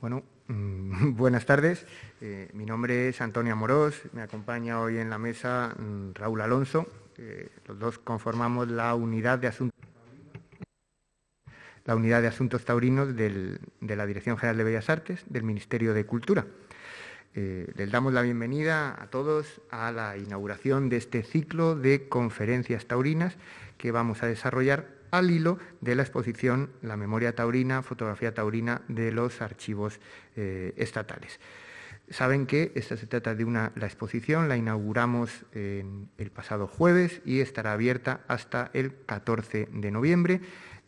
Bueno, mm, buenas tardes. Eh, mi nombre es Antonio Amorós. Me acompaña hoy en la mesa mm, Raúl Alonso. los dos conformamos la unidad de asuntos la unidad de asuntos taurinos de la Dirección General de Bellas Artes del Ministerio de Cultura. Eh, les damos la bienvenida a todos a la inauguración de este ciclo de conferencias taurinas que vamos a desarrollar al hilo de la exposición La memoria taurina, fotografía taurina de los archivos eh, estatales. Saben que esta se trata de una, la exposición, la inauguramos el pasado jueves y estará abierta hasta el 14 de noviembre.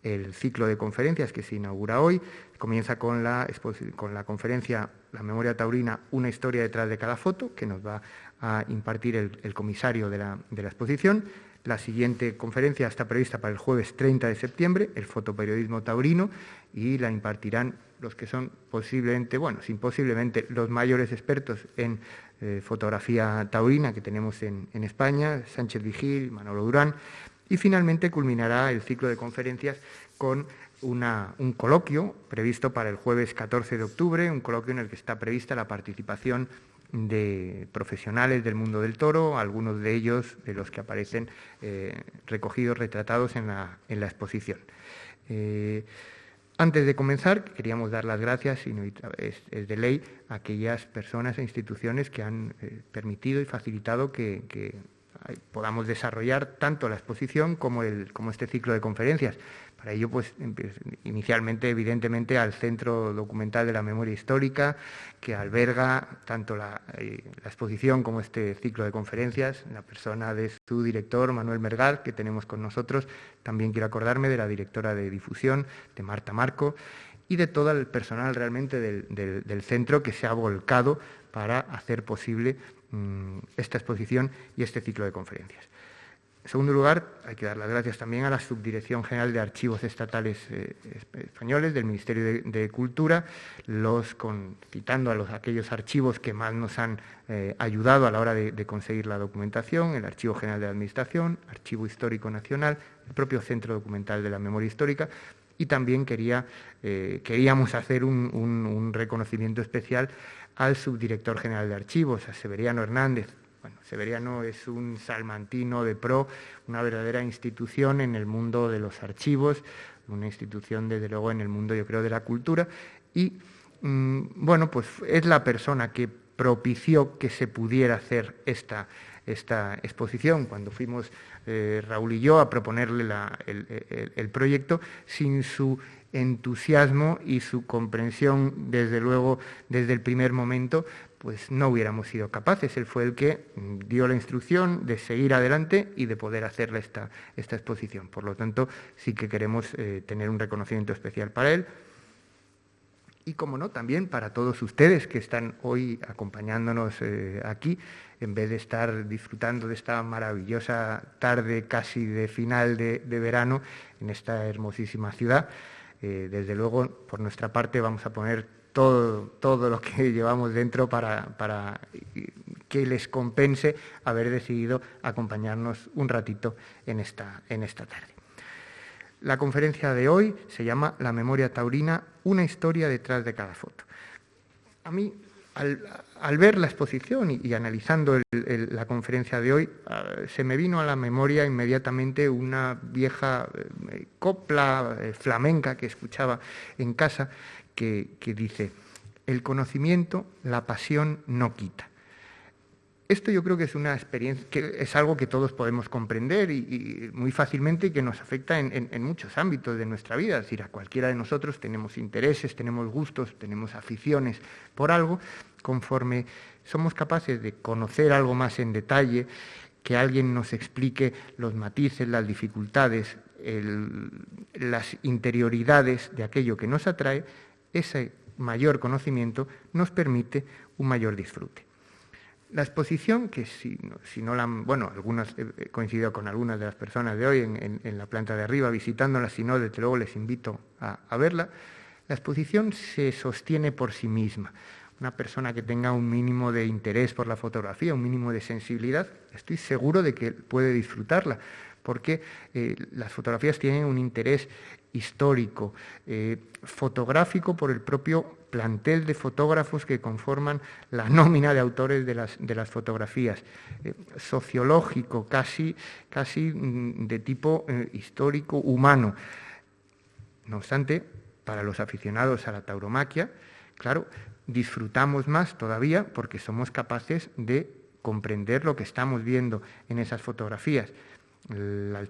El ciclo de conferencias que se inaugura hoy comienza con la, con la conferencia La memoria taurina, una historia detrás de cada foto, que nos va a impartir el, comisario de la, de la exposición. La siguiente conferencia está prevista para el jueves 30 de septiembre, el fotoperiodismo taurino, y la impartirán los que son posiblemente, bueno, sin posiblemente, los mayores expertos en eh, fotografía taurina que tenemos en, España, Sánchez Vigil, Manolo Durán, y finalmente culminará el ciclo de conferencias con un coloquio previsto para el jueves 14 de octubre, un coloquio en el que está prevista la participación de profesionales del mundo del toro, algunos de ellos de los que aparecen eh, recogidos, retratados en la, exposición. Eh, antes de comenzar, queríamos dar las gracias, y es, de ley, a aquellas personas e instituciones que han eh, permitido y facilitado que, podamos desarrollar tanto la exposición como, como este ciclo de conferencias. Para ello, pues, inicialmente, evidentemente, al Centro Documental de la Memoria Histórica, que alberga tanto la, eh, exposición como este ciclo de conferencias, la persona de su director, Manuel Mergal, que tenemos con nosotros. También quiero acordarme de la directora de difusión, de Marta Marco, y de todo el personal realmente del, centro que se ha volcado para hacer posible mm, esta exposición y este ciclo de conferencias. En segundo lugar, hay que dar las gracias también a la Subdirección General de Archivos Estatales eh, Españoles del Ministerio de, Cultura, citando a los, aquellos archivos que más nos han eh, ayudado a la hora de, conseguir la documentación, el Archivo General de Administración, Archivo Histórico Nacional, el propio Centro Documental de la Memoria Histórica, y también eh, queríamos hacer un reconocimiento especial al subdirector general de archivos, a Severiano Hernández, bueno, Severiano es un salmantino de pro, una verdadera institución en el mundo de los archivos, una institución desde luego en el mundo yo creo de la cultura. Y mm, bueno, pues es la persona que propició que se pudiera hacer esta, esta exposición. Cuando fuimos eh, Raúl y yo a proponerle el, proyecto sin su entusiasmo y su comprensión desde luego desde el primer momento pues no hubiéramos sido capaces. Él fue el que dio la instrucción de seguir adelante y de poder hacerle esta, esta exposición. Por lo tanto, sí que queremos eh, tener un reconocimiento especial para él. Y, como no, también para todos ustedes que están hoy acompañándonos eh, aquí, en vez de estar disfrutando de esta maravillosa tarde casi de final de, verano en esta hermosísima ciudad. Eh, desde luego, por nuestra parte, vamos a poner todo, lo que llevamos dentro para, que les compense haber decidido acompañarnos un ratito en esta, en esta tarde. La conferencia de hoy se llama La memoria taurina, una historia detrás de cada foto. A mí, al, ver la exposición y, analizando la conferencia de hoy, ah, se me vino a la memoria inmediatamente una vieja eh, copla eh, flamenca que escuchaba en casa que, dice, el conocimiento, la pasión no quita. Esto yo creo que es una experiencia, que es algo que todos podemos comprender y, muy fácilmente y que nos afecta en, muchos ámbitos de nuestra vida. Es decir, a cualquiera de nosotros tenemos intereses, tenemos gustos, tenemos aficiones por algo. Conforme somos capaces de conocer algo más en detalle, que alguien nos explique los matices, las dificultades, las interioridades de aquello que nos atrae, ese mayor conocimiento nos permite un mayor disfrute. La exposición, que si, no la bueno, algunas, he coincidido con algunas de las personas de hoy en, la planta de arriba visitándola, si no, desde luego les invito a, a verla, la exposición se sostiene por sí misma. Una persona que tenga un mínimo de interés por la fotografía, un mínimo de sensibilidad, estoy seguro de que puede disfrutarla, porque eh, las fotografías tienen un interés histórico, eh, fotográfico por el propio plantel de fotógrafos que conforman la nómina de autores de las, fotografías, eh, sociológico, casi, casi mm, de tipo eh, histórico, humano. No obstante, para los aficionados a la tauromaquia, claro, disfrutamos más todavía porque somos capaces de comprender lo que estamos viendo en esas fotografías. La,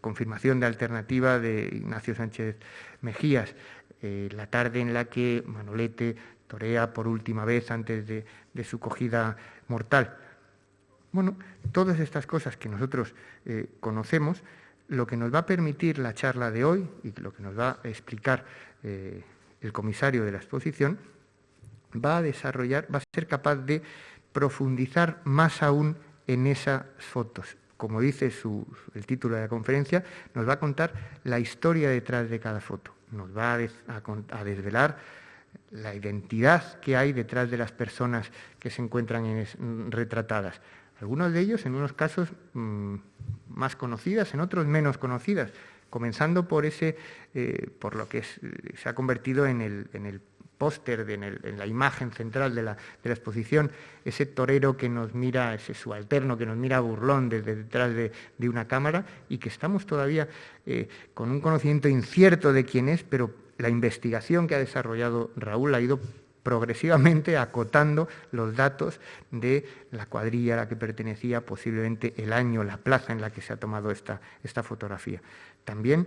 confirmación de alternativa de Ignacio Sánchez Mejías, eh, la tarde en la que Manolete torea por última vez antes de, su cogida mortal. Bueno, todas estas cosas que nosotros eh, conocemos, lo que nos va a permitir la charla de hoy y lo que nos va a explicar eh, el comisario de la exposición, va a desarrollar, va a ser capaz de profundizar más aún en esas fotos. Como dice el título de la conferencia, nos va a contar la historia detrás de cada foto, nos va a, desvelar la identidad que hay detrás de las personas que se encuentran retratadas. Algunos de ellos, en unos casos mm, más conocidas, en otros menos conocidas, comenzando por ese, eh, por lo que se ha convertido en el, en el póster, en, la imagen central de la, exposición, ese torero que nos mira, ese subalterno que nos mira burlón desde detrás de, una cámara y que estamos todavía eh, con un conocimiento incierto de quién es, pero la investigación que ha desarrollado Raúl ha ido progresivamente acotando los datos de la cuadrilla a la que pertenecía, posiblemente el año, la plaza en la que se ha tomado esta, esta fotografía. También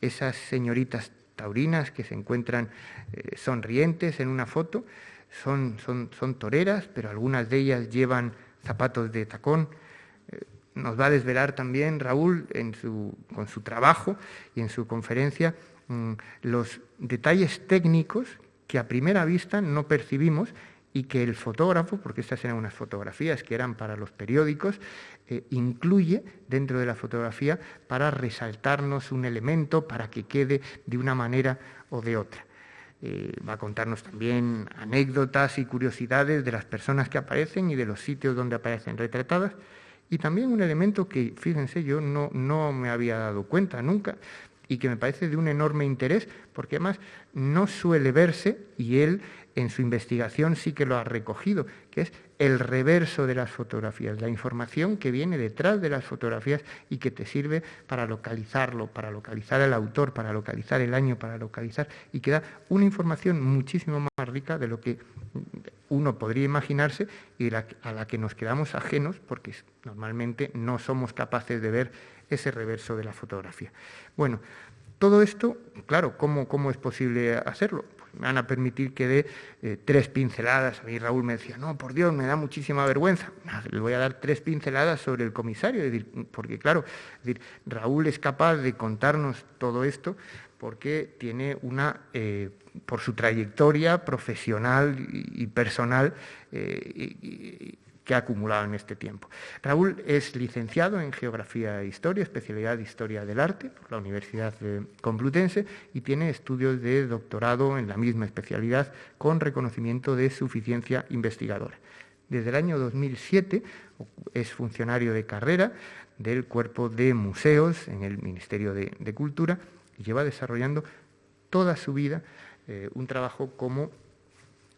esas señoritas taurinas que se encuentran eh, sonrientes en una foto, son, son, son, toreras, pero algunas de ellas llevan zapatos de tacón. Eh, nos va a desvelar también Raúl en su, con su trabajo y en su conferencia mm, los detalles técnicos que a primera vista no percibimos y que el fotógrafo, porque estas eran unas fotografías que eran para los periódicos, eh, incluye dentro de la fotografía para resaltarnos un elemento, para que quede de una manera o de otra. Eh, va a contarnos también anécdotas y curiosidades de las personas que aparecen y de los sitios donde aparecen retratadas. Y también un elemento que, fíjense, yo no, no me había dado cuenta nunca y que me parece de un enorme interés, porque además no suele verse, y él en su investigación sí que lo ha recogido, que es el reverso de las fotografías, la información que viene detrás de las fotografías y que te sirve para localizarlo, para localizar el autor, para localizar el año, para localizar, y que da una información muchísimo más rica de lo que uno podría imaginarse y a la que nos quedamos ajenos porque normalmente no somos capaces de ver ese reverso de la fotografía. Bueno, todo esto, claro, ¿cómo, cómo es posible hacerlo? Me van a permitir que dé eh, tres pinceladas. A mí Raúl me decía, no, por Dios, me da muchísima vergüenza. le voy a dar tres pinceladas sobre el comisario, porque claro, Raúl es capaz de contarnos todo esto porque tiene una, eh, por su trayectoria profesional y, personal, eh, que ha acumulado en este tiempo. Raúl es licenciado en Geografía e Historia, especialidad de Historia del Arte por la Universidad Complutense y tiene estudios de doctorado en la misma especialidad con reconocimiento de suficiencia investigadora. Desde el año 2007 es funcionario de carrera del Cuerpo de Museos en el Ministerio de, Cultura y lleva desarrollando toda su vida eh, un trabajo como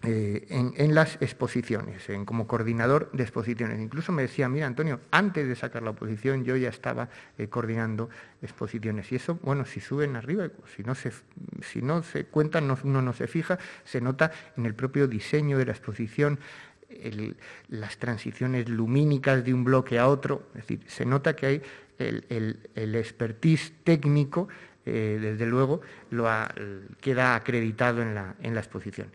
eh, en, las exposiciones, en, como coordinador de exposiciones. Incluso me decía, mira Antonio, antes de sacar la oposición yo ya estaba eh, coordinando exposiciones. Y eso, bueno, si suben arriba, si no se, si no se cuentan, uno no se fija, se nota en el propio diseño de la exposición, las transiciones lumínicas de un bloque a otro, es decir, se nota que hay el, expertise técnico, eh, desde luego, lo queda acreditado en la exposición.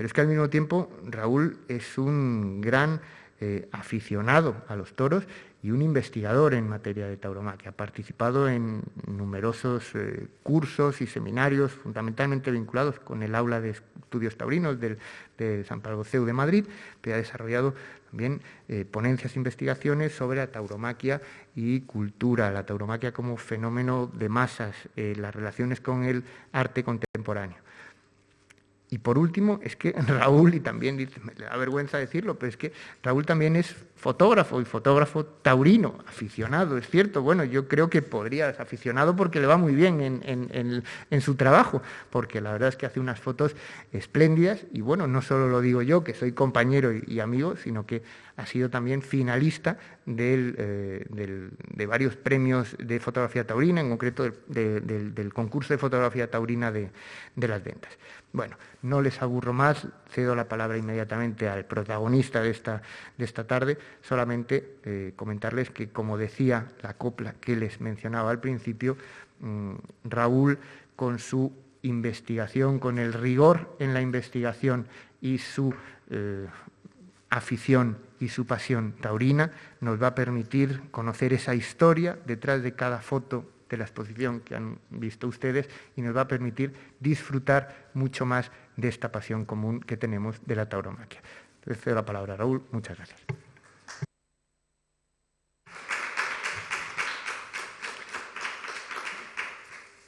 Pero es que al mismo tiempo Raúl es un gran eh, aficionado a los toros y un investigador en materia de tauromaquia. Ha participado en numerosos eh, cursos y seminarios, fundamentalmente vinculados con el aula de estudios taurinos de San Pablo CEU de Madrid, que ha desarrollado también eh, ponencias e investigaciones sobre la tauromaquia y cultura, la tauromaquia como fenómeno de masas, las relaciones con el arte contemporáneo. Y por último, es que Raúl, y también me da vergüenza decirlo, pero es que Raúl también es fotógrafo y fotógrafo taurino, aficionado, es cierto. Bueno, yo creo que podría ser aficionado porque le va muy bien en, su trabajo, porque la verdad es que hace unas fotos espléndidas y bueno, no solo lo digo yo, que soy compañero y, amigo, sino que ha sido también finalista eh, de varios premios de fotografía taurina, en concreto del, concurso de fotografía taurina de las ventas. Bueno, no les aburro más, cedo la palabra inmediatamente al protagonista de esta, de esta tarde, solamente eh, comentarles que, como decía la copla que les mencionaba al principio, mm, Raúl, con su investigación, con el rigor en la investigación y su eh, afición y su pasión taurina, nos va a permitir conocer esa historia detrás de cada foto de la exposición que han visto ustedes y nos va a permitir disfrutar mucho más de esta pasión común que tenemos de la tauromaquia. Le cedo la palabra a Raúl. Muchas gracias.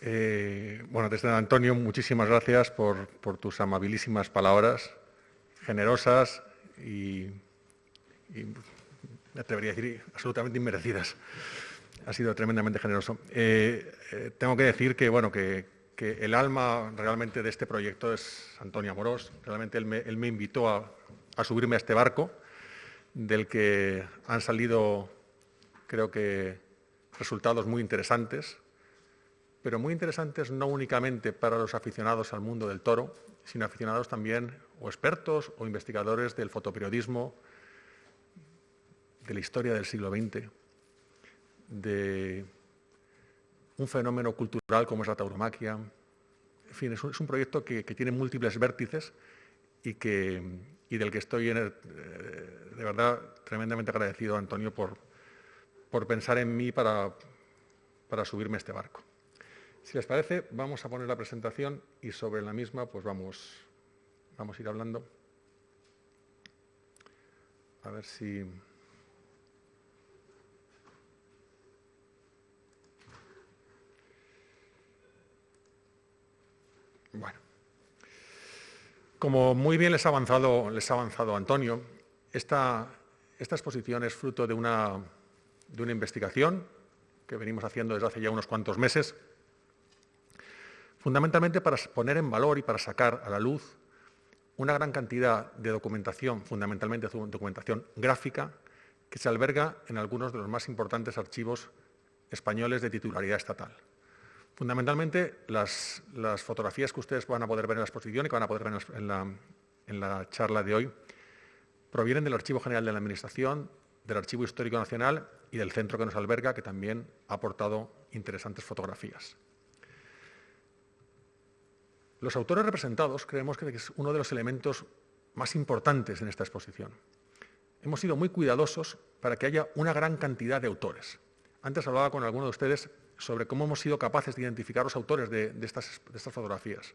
Eh, bueno, desde Antonio, muchísimas gracias por, tus amabilísimas palabras, generosas y, y, me atrevería a decir, absolutamente inmerecidas ha sido tremendamente generoso. Eh, eh, tengo que decir que, bueno, que, el alma realmente de este proyecto es Antonio Amorós. Realmente él me, invitó a, subirme a este barco, del que han salido, creo que, resultados muy interesantes, pero muy interesantes no únicamente para los aficionados al mundo del toro, sino aficionados también o expertos o investigadores del fotoperiodismo, de la historia del siglo XX, de un fenómeno cultural como es la tauromaquia. En fin, es un, proyecto que, tiene múltiples vértices y, que, del que estoy eh, de verdad tremendamente agradecido a Antonio por, por pensar en mí para, para subirme a este barco. Si les parece, vamos a poner la presentación y sobre la misma pues vamos, vamos a ir hablando. A ver si... Bueno, como muy bien les ha avanzado, les ha avanzado Antonio, esta, exposición es fruto de una, de una investigación que venimos haciendo desde hace ya unos cuantos meses, fundamentalmente para poner en valor y para sacar a la luz una gran cantidad de documentación, fundamentalmente documentación gráfica, que se alberga en algunos de los más importantes archivos españoles de titularidad estatal. Fundamentalmente, las, fotografías que ustedes van a poder ver en la exposición y que van a poder ver en la, charla de hoy provienen del Archivo General de la Administración, del Archivo Histórico Nacional y del centro que nos alberga, que también ha aportado interesantes fotografías. Los autores representados creemos que es uno de los elementos más importantes en esta exposición. Hemos sido muy cuidadosos para que haya una gran cantidad de autores. Antes hablaba con alguno de ustedes sobre cómo hemos sido capaces de identificar los autores de, estas, fotografías.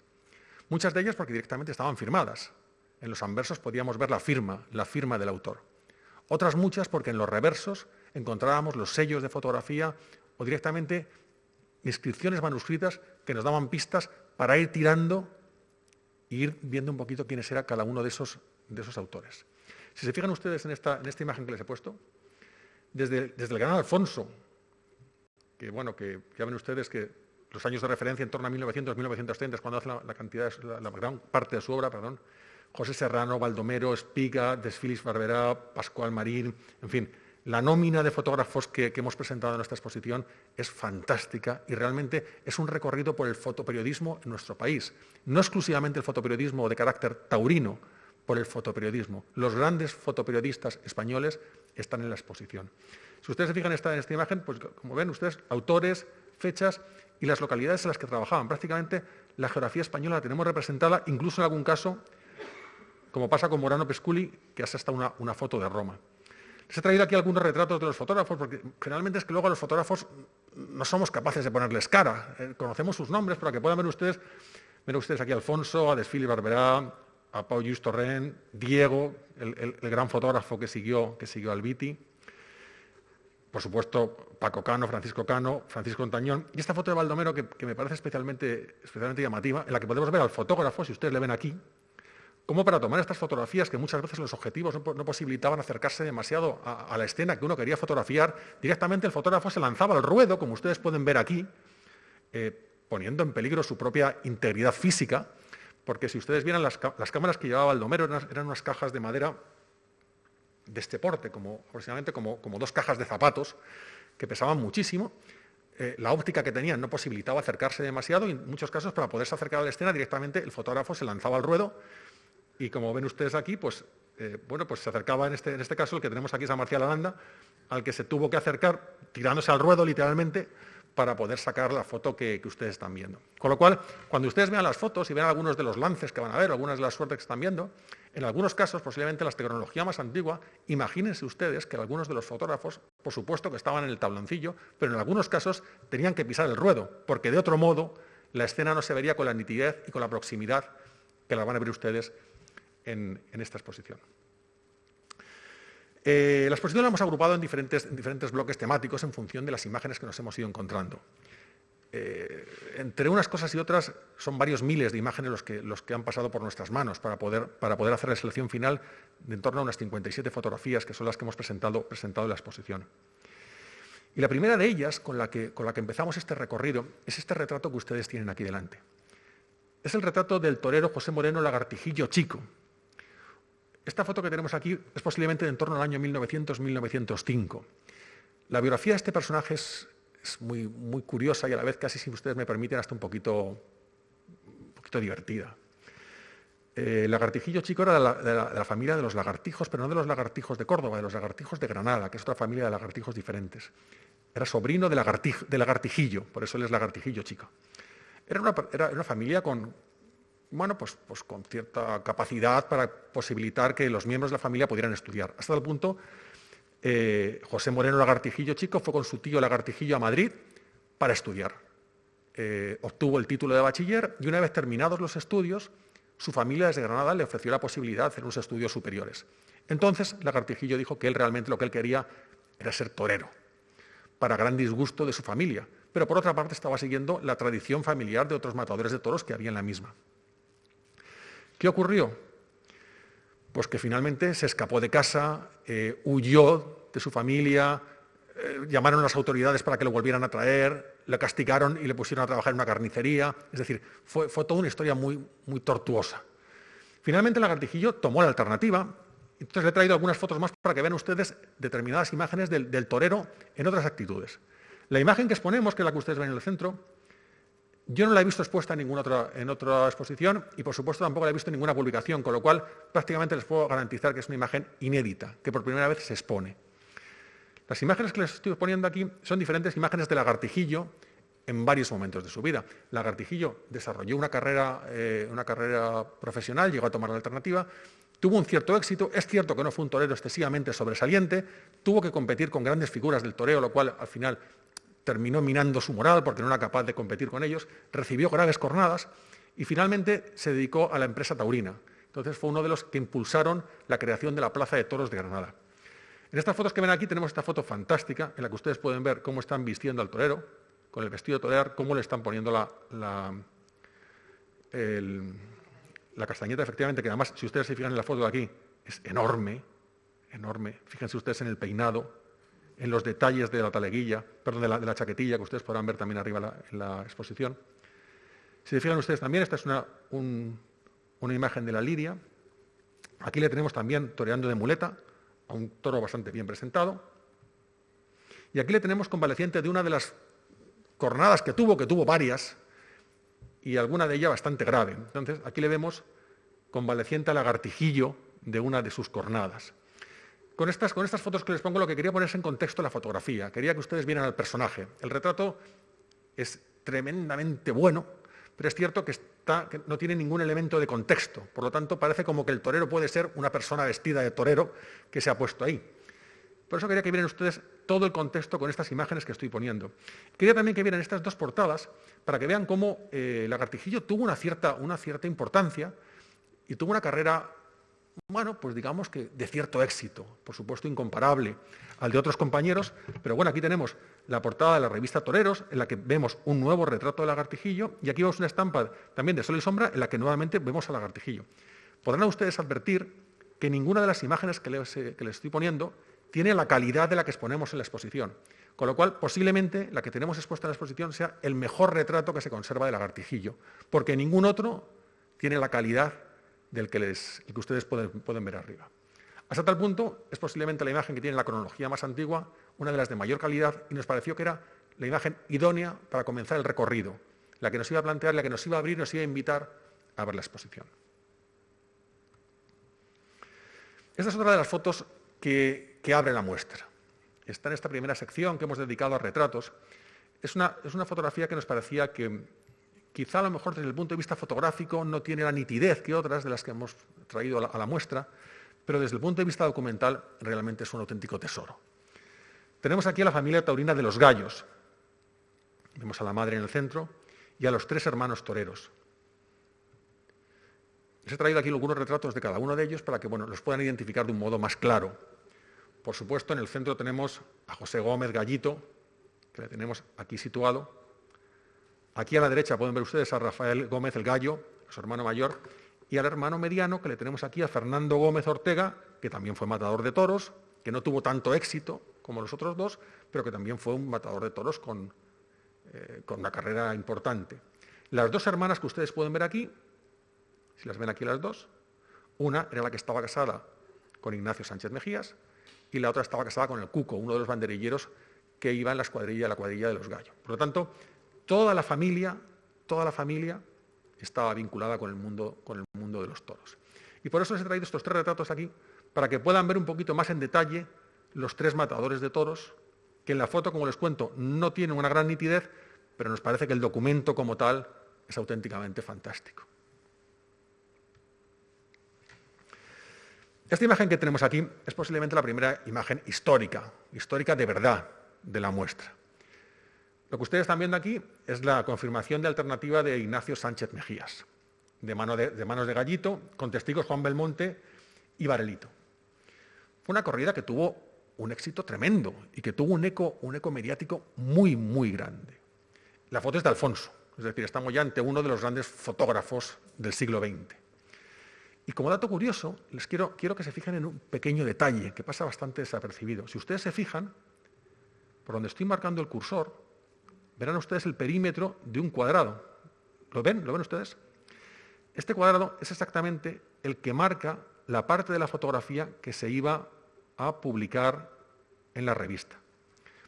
Muchas de ellas porque directamente estaban firmadas. En los anversos podíamos ver la firma, la firma del autor. Otras muchas porque en los reversos encontrábamos los sellos de fotografía o directamente inscripciones manuscritas que nos daban pistas para ir tirando e ir viendo un poquito quiénes era cada uno de esos, autores. Si se fijan ustedes en esta, en esta imagen que les he puesto, desde, desde el gran Alfonso, que bueno, que ya ven ustedes que los años de referencia en torno a 1900-1930 es cuando hace la, cantidad, la, gran parte de su obra, perdón, José Serrano, Baldomero, Espiga, Desfilis Barberá, Pascual Marín, en fin, la nómina de fotógrafos que, hemos presentado en nuestra exposición es fantástica y realmente es un recorrido por el fotoperiodismo en nuestro país. No exclusivamente el fotoperiodismo de carácter taurino, por el fotoperiodismo. Los grandes fotoperiodistas españoles están en la exposición. Si ustedes se fijan en esta, imagen, pues como ven ustedes, autores, fechas y las localidades en las que trabajaban. Prácticamente la geografía española la tenemos representada, incluso en algún caso, como pasa con Morano Pesculi, que hace hasta una, una foto de Roma. Les he traído aquí algunos retratos de los fotógrafos, porque generalmente es que luego a los fotógrafos no somos capaces de ponerles cara. Eh, conocemos sus nombres para que puedan ver ustedes, ven ustedes aquí a Alfonso, a Desfili Barberá, a Pau Just Torrent, Diego, el, gran fotógrafo que siguió, que siguió al Viti por supuesto, Paco Cano, Francisco Cano, Francisco Antañón, y esta foto de Baldomero que, me parece especialmente, especialmente llamativa, en la que podemos ver al fotógrafo, si ustedes le ven aquí, como para tomar estas fotografías que muchas veces los objetivos no, posibilitaban acercarse demasiado a, la escena que uno quería fotografiar, directamente el fotógrafo se lanzaba al ruedo, como ustedes pueden ver aquí, eh, poniendo en peligro su propia integridad física, porque si ustedes vieran las, cámaras que llevaba Aldomero eran, eran, unas cajas de madera de este porte, como, aproximadamente como, como dos cajas de zapatos, que pesaban muchísimo, eh, la óptica que tenían no posibilitaba acercarse demasiado y en muchos casos para poderse acercar a la escena directamente el fotógrafo se lanzaba al ruedo y como ven ustedes aquí, pues, eh, bueno, pues se acercaba en este, en este caso el que tenemos aquí es a Marcial Aranda, al que se tuvo que acercar tirándose al ruedo literalmente para poder sacar la foto que, ustedes están viendo. Con lo cual, cuando ustedes vean las fotos y vean algunos de los lances que van a ver, algunas de las suertes que están viendo, en algunos casos, posiblemente la tecnología más antigua, imagínense ustedes que algunos de los fotógrafos, por supuesto que estaban en el tabloncillo, pero en algunos casos tenían que pisar el ruedo, porque de otro modo la escena no se vería con la nitidez y con la proximidad que la van a ver ustedes en esta exposición. Eh, la exposición la hemos agrupado en diferentes, bloques temáticos en función de las imágenes que nos hemos ido encontrando. Eh, entre unas cosas y otras son varios miles de imágenes los que, han pasado por nuestras manos para poder, hacer la selección final de en torno a unas 57 fotografías que son las que hemos presentado, en la exposición. Y la primera de ellas, con la, que, con la que empezamos este recorrido, es este retrato que ustedes tienen aquí delante. Es el retrato del torero José Moreno Lagartijillo Chico, esta foto que tenemos aquí es posiblemente de en torno al año 1900-1905. La biografía de este personaje es, muy, muy, curiosa y a la vez, casi si ustedes me permiten, hasta un poquito, poquito divertida. El eh, lagartijillo chico era de la, familia de los lagartijos, pero no de los lagartijos de Córdoba, de los lagartijos de Granada, que es otra familia de lagartijos diferentes. Era sobrino de, lagartijillo, por eso él es lagartijillo chico. Era una, era una familia con, bueno, pues, pues, con cierta capacidad para posibilitar que los miembros de la familia pudieran estudiar. Hasta el punto, eh, José Moreno Lagartijillo Chico fue con su tío Lagartijillo a Madrid para estudiar. Eh, obtuvo el título de bachiller y una vez terminados los estudios, su familia desde Granada le ofreció la posibilidad de hacer unos estudios superiores. Entonces, Lagartijillo dijo que él realmente lo que él quería era ser torero, para gran disgusto de su familia, pero por otra parte estaba siguiendo la tradición familiar de otros matadores de toros que había en la misma. ¿Qué ocurrió? Pues que finalmente se escapó de casa, eh, huyó de su familia, eh, llamaron a las autoridades para que lo volvieran a traer, le castigaron y le pusieron a trabajar en una carnicería. Es decir, fue, toda una historia muy, muy tortuosa. Finalmente, el lagartijillo tomó la alternativa. Entonces le he traído algunas fotos más para que vean ustedes determinadas imágenes del, del torero en otras actitudes. La imagen que exponemos, que es la que ustedes ven en el centro, yo no la he visto expuesta en ninguna otra, exposición y, por supuesto, tampoco la he visto en ninguna publicación, con lo cual prácticamente les puedo garantizar que es una imagen inédita, que por primera vez se expone. Las imágenes que les estoy poniendo aquí son diferentes imágenes de Lagartijillo en varios momentos de su vida. Lagartijillo desarrolló una carrera, eh, una carrera profesional, llegó a tomar la alternativa, tuvo un cierto éxito, es cierto que no fue un torero excesivamente sobresaliente, tuvo que competir con grandes figuras del toreo, lo cual al final terminó minando su moral porque no era capaz de competir con ellos, recibió graves cornadas y finalmente se dedicó a la empresa taurina. Entonces fue uno de los que impulsaron la creación de la Plaza de Toros de Granada. En estas fotos que ven aquí tenemos esta foto fantástica en la que ustedes pueden ver cómo están vistiendo al torero, con el vestido de torear, cómo le están poniendo la, la, la castañeta, efectivamente, que además, si ustedes se fijan en la foto de aquí, es enorme, enorme. Fíjense ustedes en el peinado, en los detalles de la taleguilla, perdón, de la, chaquetilla, que ustedes podrán ver también arriba en la exposición. Si se fijan ustedes también, esta es una, imagen de la lidia. Aquí le tenemos también toreando de muleta, a un toro bastante bien presentado. Y aquí le tenemos convaleciente de una de las cornadas que tuvo, que tuvo varias, y alguna de ellas bastante grave. Entonces, aquí le vemos convaleciente al lagartijillo de una de sus cornadas. Con estas, con estas fotos que les pongo lo que quería ponerse en contexto la fotografía. Quería que ustedes vieran al personaje. El retrato es tremendamente bueno, pero es cierto que, está, que, no tiene ningún elemento de contexto. Por lo tanto, parece como que el torero puede ser una persona vestida de torero que se ha puesto ahí. Por eso quería que vieran ustedes todo el contexto con estas imágenes que estoy poniendo. Quería también que vieran estas dos portadas para que vean cómo eh, lagartijillo tuvo una cierta, una cierta importancia y tuvo una carrera bueno, pues digamos que de cierto éxito, por supuesto incomparable al de otros compañeros, pero bueno, aquí tenemos la portada de la revista Toreros, en la que vemos un nuevo retrato de lagartijillo, y aquí vemos una estampa también de sol y sombra, en la que nuevamente vemos al lagartijillo. podrán ustedes advertir que ninguna de las imágenes que les, que les estoy poniendo tiene la calidad de la que exponemos en la exposición. Con lo cual, posiblemente la que tenemos expuesta en la exposición sea el mejor retrato que se conserva del lagartijillo, porque ningún otro tiene la calidad del que, les, que ustedes pueden, pueden ver arriba. Hasta tal punto, es posiblemente la imagen que tiene la cronología más antigua, una de las de mayor calidad, y nos pareció que era la imagen idónea para comenzar el recorrido, la que nos iba a plantear, la que nos iba a abrir, nos iba a invitar a ver la exposición. Esta es otra de las fotos que, que abre la muestra. Está en esta primera sección que hemos dedicado a retratos. Es una, es una fotografía que nos parecía que quizá a lo mejor desde el punto de vista fotográfico no tiene la nitidez que otras de las que hemos traído a la, muestra, pero desde el punto de vista documental realmente es un auténtico tesoro. Tenemos aquí a la familia taurina de los gallos. Vemos a la madre en el centro y a los tres hermanos toreros. Les he traído aquí algunos retratos de cada uno de ellos para que bueno, los puedan identificar de un modo más claro. Por supuesto, en el centro tenemos a José Gómez Gallito, que le tenemos aquí situado. Aquí a la derecha pueden ver ustedes a Rafael Gómez el Gallo, su hermano mayor, y al hermano mediano, que le tenemos aquí a Fernando Gómez Ortega, que también fue matador de toros, que no tuvo tanto éxito como los otros dos, pero que también fue un matador de toros con, eh, con una carrera importante. Las dos hermanas que ustedes pueden ver aquí, si las ven aquí las dos, una era la que estaba casada con Ignacio Sánchez Mejías, y la otra estaba casada con el Cuco, uno de los banderilleros que iba en la escuadrilla, la cuadrilla de los gallos. Por lo tanto, toda la familia, toda la familia estaba vinculada con el mundo, con el mundo de los toros. Y por eso les he traído estos tres retratos aquí, para que puedan ver un poquito más en detalle los tres matadores de toros, que en la foto, como les cuento, no tienen una gran nitidez, pero nos parece que el documento como tal es auténticamente fantástico. Esta imagen que tenemos aquí es posiblemente la primera imagen histórica, histórica de verdad de la muestra. Lo que ustedes están viendo aquí es la confirmación de alternativa de Ignacio Sánchez Mejías, de, manos de Gallito, con testigos Juan Belmonte y Varelito. Fue una corrida que tuvo un éxito tremendo y que tuvo un eco, un eco mediático muy, muy grande. La foto es de Alfonso, es decir, estamos ya ante uno de los grandes fotógrafos del siglo XX. Y como dato curioso, les quiero, quiero que se fijen en un pequeño detalle que pasa bastante desapercibido. Si ustedes se fijan, por donde estoy marcando el cursor, verán ustedes el perímetro de un cuadrado. ¿Lo ven? ¿Lo ven ustedes? Este cuadrado es exactamente el que marca la parte de la fotografía que se iba a publicar en la revista.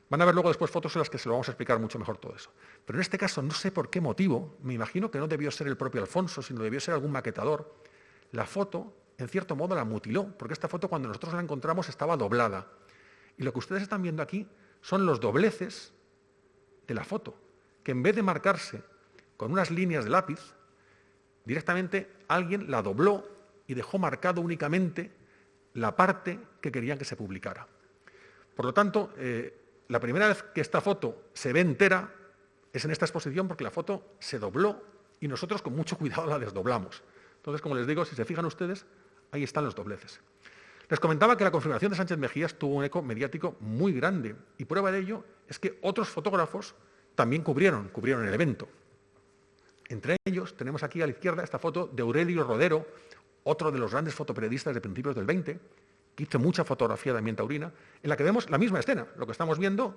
Van a ver luego después fotos en las que se lo vamos a explicar mucho mejor todo eso. Pero en este caso, no sé por qué motivo, me imagino que no debió ser el propio Alfonso, sino debió ser algún maquetador, la foto, en cierto modo, la mutiló, porque esta foto cuando nosotros la encontramos estaba doblada. Y lo que ustedes están viendo aquí son los dobleces de la foto, que en vez de marcarse con unas líneas de lápiz, directamente alguien la dobló y dejó marcado únicamente la parte que querían que se publicara. Por lo tanto, eh, la primera vez que esta foto se ve entera es en esta exposición porque la foto se dobló y nosotros con mucho cuidado la desdoblamos. Entonces, como les digo, si se fijan ustedes, ahí están los dobleces. Les comentaba que la confirmación de Sánchez Mejías tuvo un eco mediático muy grande y prueba de ello es que otros fotógrafos también cubrieron, cubrieron el evento. Entre ellos tenemos aquí a la izquierda esta foto de Aurelio Rodero, otro de los grandes fotoperiodistas de principios del 20, que hizo mucha fotografía de ambiente taurina, en la que vemos la misma escena. Lo que estamos viendo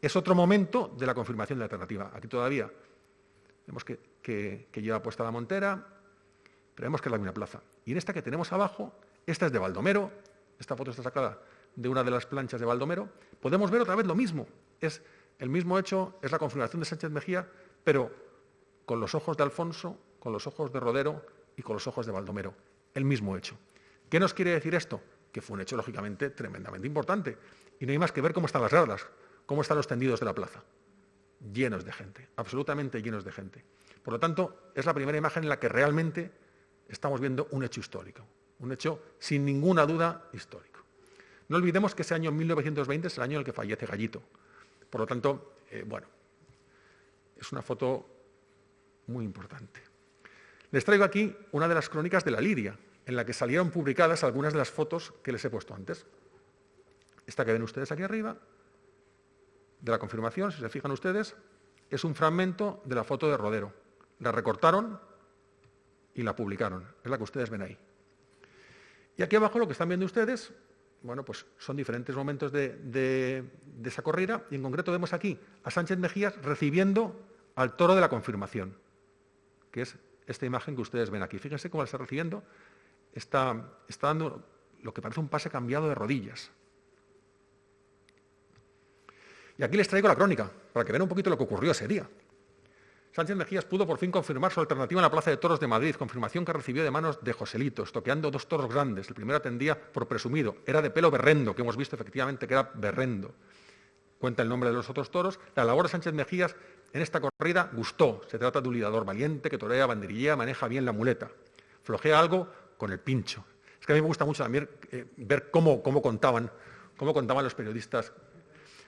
es otro momento de la confirmación de la alternativa. Aquí todavía vemos que, lleva puesta la montera, vemos que es la misma plaza. Y en esta que tenemos abajo, esta es de Baldomero, esta foto está sacada de una de las planchas de Baldomero, podemos ver otra vez lo mismo. Es el mismo hecho, es la configuración de Sánchez Mejía, pero con los ojos de Alfonso, con los ojos de Rodero y con los ojos de Baldomero. El mismo hecho. ¿Qué nos quiere decir esto? Que fue un hecho, lógicamente, tremendamente importante. Y no hay más que ver cómo están las gradas, cómo están los tendidos de la plaza. Llenos de gente, absolutamente llenos de gente. Por lo tanto, es la primera imagen en la que realmente estamos viendo un hecho histórico, un hecho sin ninguna duda histórico. No olvidemos que ese año 1920 es el año en el que fallece Gallito. Por lo tanto, eh, bueno, es una foto muy importante. Les traigo aquí una de las crónicas de la Liria, en la que salieron publicadas algunas de las fotos que les he puesto antes. Esta que ven ustedes aquí arriba, de la confirmación, si se fijan ustedes, es un fragmento de la foto de Rodero. La recortaron y la publicaron. Es la que ustedes ven ahí. Y aquí abajo lo que están viendo ustedes, bueno, pues son diferentes momentos de, esa corrida y en concreto vemos aquí a Sánchez Mejías recibiendo al toro de la confirmación, que es esta imagen que ustedes ven aquí. Fíjense cómo la está recibiendo. Está, está dando lo que parece un pase cambiado de rodillas. Y aquí les traigo la crónica, para que vean un poquito lo que ocurrió ese día. Sánchez Mejías pudo por fin confirmar su alternativa en la Plaza de Toros de Madrid, confirmación que recibió de manos de Joselito, estoqueando dos toros grandes. El primero atendía por presumido, era de pelo berrendo, que hemos visto efectivamente que era berrendo. Cuenta el nombre de los otros toros. La labor de Sánchez Mejías en esta corrida gustó. Se trata de un lidiador valiente que torea, banderillea, maneja bien la muleta. Flojea algo con el pincho. Es que a mí me gusta mucho también eh, ver cómo, cómo, contaban, cómo contaban los periodistas.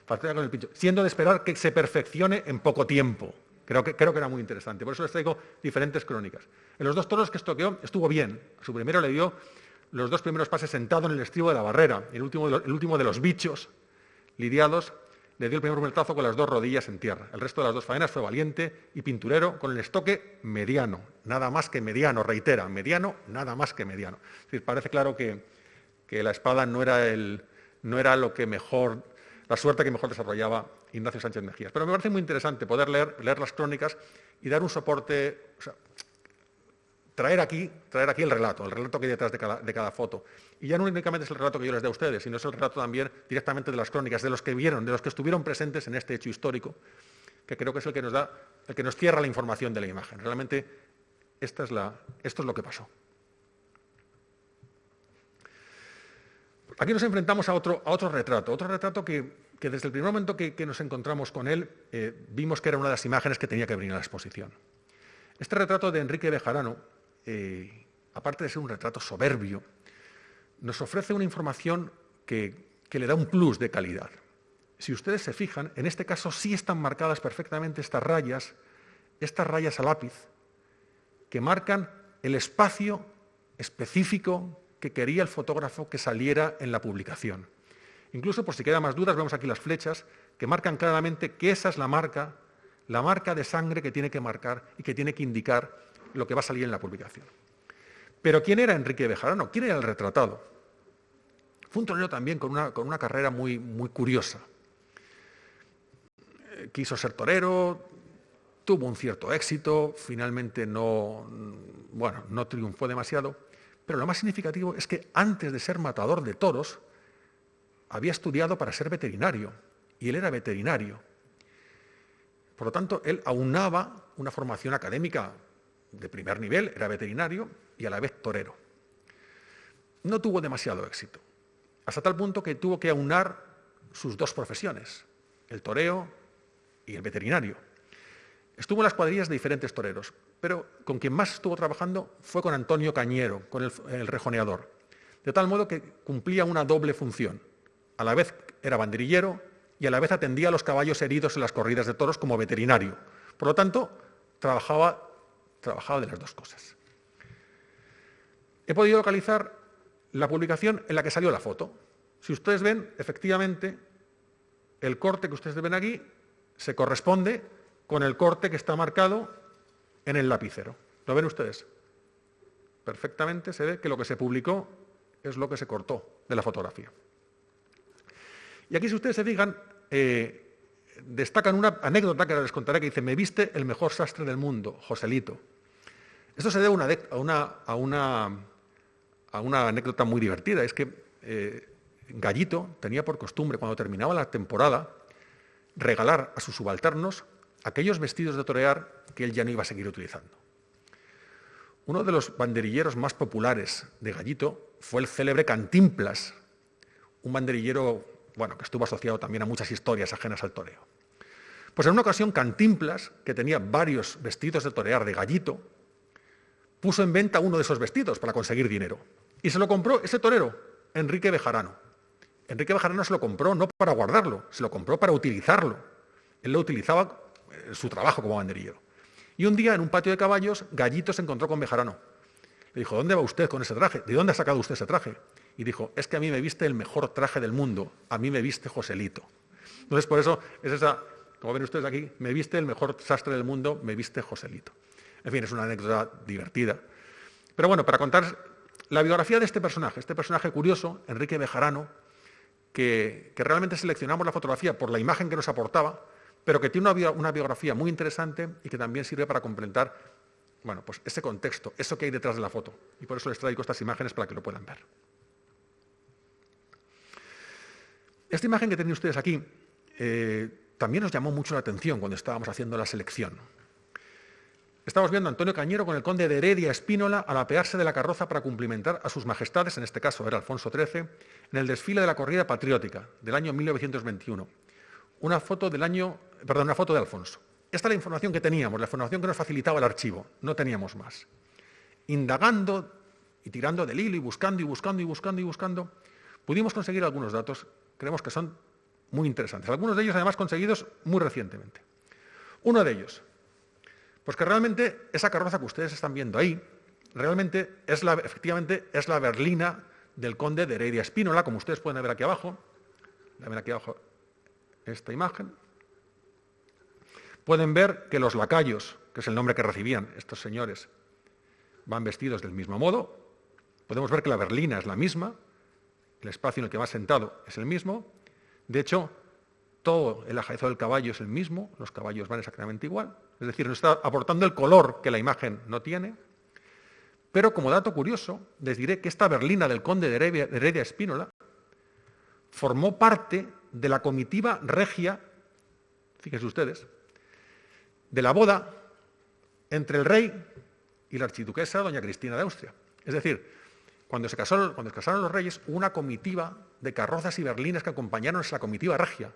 Con el pincho. Siendo de esperar que se perfeccione en poco tiempo. Creo que, que era muy interesante. Por eso les traigo diferentes crónicas. En los dos toros que estoqueó estuvo bien. Su primero le dio los dos primeros pases sentado en el estribo de la barrera. El último el último de los bichos lidiados le dio el primer puñetazo con las dos rodillas en tierra. El resto de las dos faenas fue valiente y pinturero con el estoque mediano, nada más que mediano, reitera, mediano, nada más que mediano. Es decir, parece claro que, la espada no era, el, no era lo que mejor, la suerte que mejor desarrollaba Ignacio Sánchez Mejías. Pero me parece muy interesante poder leer, leer las crónicas y dar un soporte, traer aquí, traer aquí el relato, el relato que hay detrás de cada, foto. Y ya no únicamente es el relato que yo les dé a ustedes, sino es el relato también directamente de las crónicas, de los que vieron, de los que estuvieron presentes en este hecho histórico, que creo que es el que nos da, el que nos cierra la información de la imagen. Realmente esta es la, esto es lo que pasó. Aquí nos enfrentamos a otro, a otro retrato, otro retrato que, desde el primer momento que, nos encontramos con él eh, vimos que era una de las imágenes que tenía que venir a la exposición. Este retrato de Enrique Bejarano eh, aparte de ser un retrato soberbio, nos ofrece una información que, le da un plus de calidad. Si ustedes se fijan, en este caso sí están marcadas perfectamente estas rayas, estas rayas a lápiz, que marcan el espacio específico que quería el fotógrafo que saliera en la publicación. Incluso, por si quedan más dudas, vemos aquí las flechas que marcan claramente que esa es la marca, la marca de sangre que tiene que marcar y que tiene que indicar lo que va a salir en la publicación. Pero ¿quién era Enrique Bejarano? ¿Quién era el retratado? Fue un torero también con una, con una carrera muy, muy curiosa. Eh, quiso ser torero, tuvo un cierto éxito, finalmente no, bueno, no triunfó demasiado, pero lo más significativo es que antes de ser matador de toros, había estudiado para ser veterinario, y él era veterinario. Por lo tanto, él aunaba una formación académica de primer nivel, era veterinario y a la vez torero. No tuvo demasiado éxito, hasta tal punto que tuvo que aunar sus dos profesiones, el toreo y el veterinario. Estuvo en las cuadrillas de diferentes toreros, pero con quien más estuvo trabajando fue con Antonio Cañero, con el, el rejoneador, de tal modo que cumplía una doble función. A la vez era banderillero y a la vez atendía a los caballos heridos en las corridas de toros como veterinario. Por lo tanto, trabajaba trabajado de las dos cosas. He podido localizar la publicación en la que salió la foto. Si ustedes ven, efectivamente, el corte que ustedes ven aquí se corresponde con el corte que está marcado en el lapicero. ¿Lo ven ustedes? Perfectamente se ve que lo que se publicó es lo que se cortó de la fotografía. Y aquí, si ustedes se fijan, eh, destacan una anécdota que les contaré que dice, me viste el mejor sastre del mundo, Joselito. Esto se debe a una, anécdota muy divertida. Es que eh, Gallito tenía por costumbre, cuando terminaba la temporada, regalar a sus subalternos aquellos vestidos de torear que él ya no iba a seguir utilizando. Uno de los banderilleros más populares de Gallito fue el célebre Cantimplas, un banderillero bueno, que estuvo asociado también a muchas historias ajenas al toreo. Pues en una ocasión Cantimplas, que tenía varios vestidos de torear de Gallito, puso en venta uno de esos vestidos para conseguir dinero. Y se lo compró ese torero, Enrique Bejarano. Enrique Bejarano se lo compró no para guardarlo, se lo compró para utilizarlo. Él lo utilizaba en su trabajo como banderillero. Y un día en un patio de caballos, Gallito se encontró con Bejarano. Le dijo, ¿dónde va usted con ese traje? ¿De dónde ha sacado usted ese traje? Y dijo, es que a mí me viste el mejor traje del mundo, a mí me viste Joselito. Entonces, por eso es esa, como ven ustedes aquí, me viste el mejor sastre del mundo, me viste Joselito. En fin, es una anécdota divertida. Pero bueno, para contar La biografía de este personaje, este personaje curioso, Enrique Bejarano, que, realmente seleccionamos la fotografía por la imagen que nos aportaba, pero que tiene una, biografía muy interesante y que también sirve para complementar bueno, pues ese contexto, eso que hay detrás de la foto. Y por eso les traigo estas imágenes para que lo puedan ver. Esta imagen que tienen ustedes aquí eh, también nos llamó mucho la atención cuando estábamos haciendo la selección. Estamos viendo a Antonio Cañero con el conde de Heredia Espínola al apearse de la carroza para cumplimentar a sus majestades, en este caso era Alfonso XIII, en el desfile de la corrida patriótica del año 1921. Una foto del año, perdón, una foto de Alfonso. Esta es la información que teníamos, la información que nos facilitaba el archivo, no teníamos más. Indagando y tirando del hilo y buscando y buscando y buscando y buscando, pudimos conseguir algunos datos, creemos que son muy interesantes. Algunos de ellos además conseguidos muy recientemente. Uno de ellos, pues que realmente esa carroza que ustedes están viendo ahí, realmente es la, efectivamente es la berlina del conde de Heredia Espínola, como ustedes pueden ver aquí abajo. Ven aquí abajo esta imagen. Pueden ver que los lacayos, que es el nombre que recibían estos señores, van vestidos del mismo modo. Podemos ver que la berlina es la misma, el espacio en el que va sentado es el mismo. De hecho, todo el ajaezo del caballo es el mismo, los caballos van exactamente igual. Es decir, nos está aportando el color que la imagen no tiene. Pero como dato curioso, les diré que esta berlina del conde de Heredia, Espínola formó parte de la comitiva regia, fíjense ustedes, de la boda entre el rey y la archiduquesa doña Cristina de Austria. Es decir, cuando se, casaron, cuando se casaron los reyes, una comitiva de carrozas y berlinas que acompañaron a esa comitiva regia.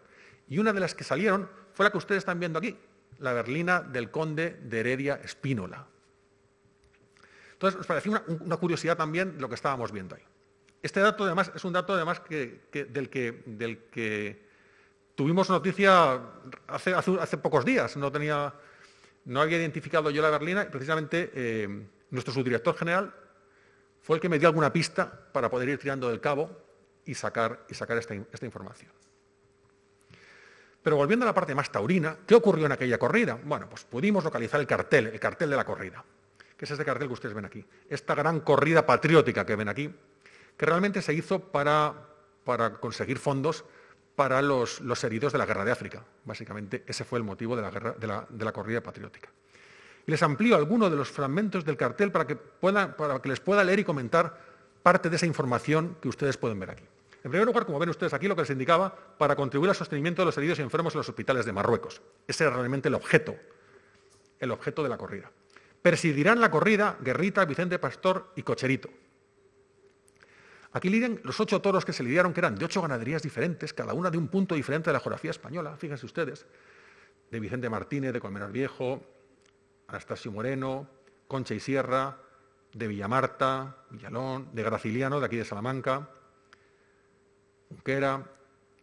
Y una de las que salieron fue la que ustedes están viendo aquí, la berlina del conde de Heredia Espínola. Entonces, nos parecía una, curiosidad también lo que estábamos viendo ahí. Este dato, además, es un dato además del, que, tuvimos noticia hace, pocos días. No, tenía, no había identificado yo la berlina y precisamente eh, nuestro subdirector general fue el que me dio alguna pista para poder ir tirando del cabo y sacar, esta información. Pero volviendo a la parte más taurina, ¿qué ocurrió en aquella corrida? Bueno, pues pudimos localizar el cartel, el cartel de la corrida, que es este cartel que ustedes ven aquí. Esta gran corrida patriótica que ven aquí, que realmente se hizo para, conseguir fondos para los, heridos de la guerra de África. Básicamente ese fue el motivo de la, corrida patriótica. Les amplío algunos de los fragmentos del cartel para que, para que les pueda leer y comentar parte de esa información que ustedes pueden ver aquí. En primer lugar, como ven ustedes aquí, lo que les indicaba, para contribuir al sostenimiento de los heridos y enfermos en los hospitales de Marruecos. Ese era realmente el objeto, el objeto de la corrida. Presidirán la corrida Guerrita, Vicente Pastor y Cocherito. Aquí lidian los ocho toros que se lidiaron, que eran de ocho ganaderías diferentes, cada una de un punto diferente de la geografía española, fíjense ustedes, de Vicente Martínez, de Colmenar Viejo, Anastasio Moreno, Concha y Sierra, de Villamarta, Villalón, de Graciliano, de aquí de Salamanca, Unquera,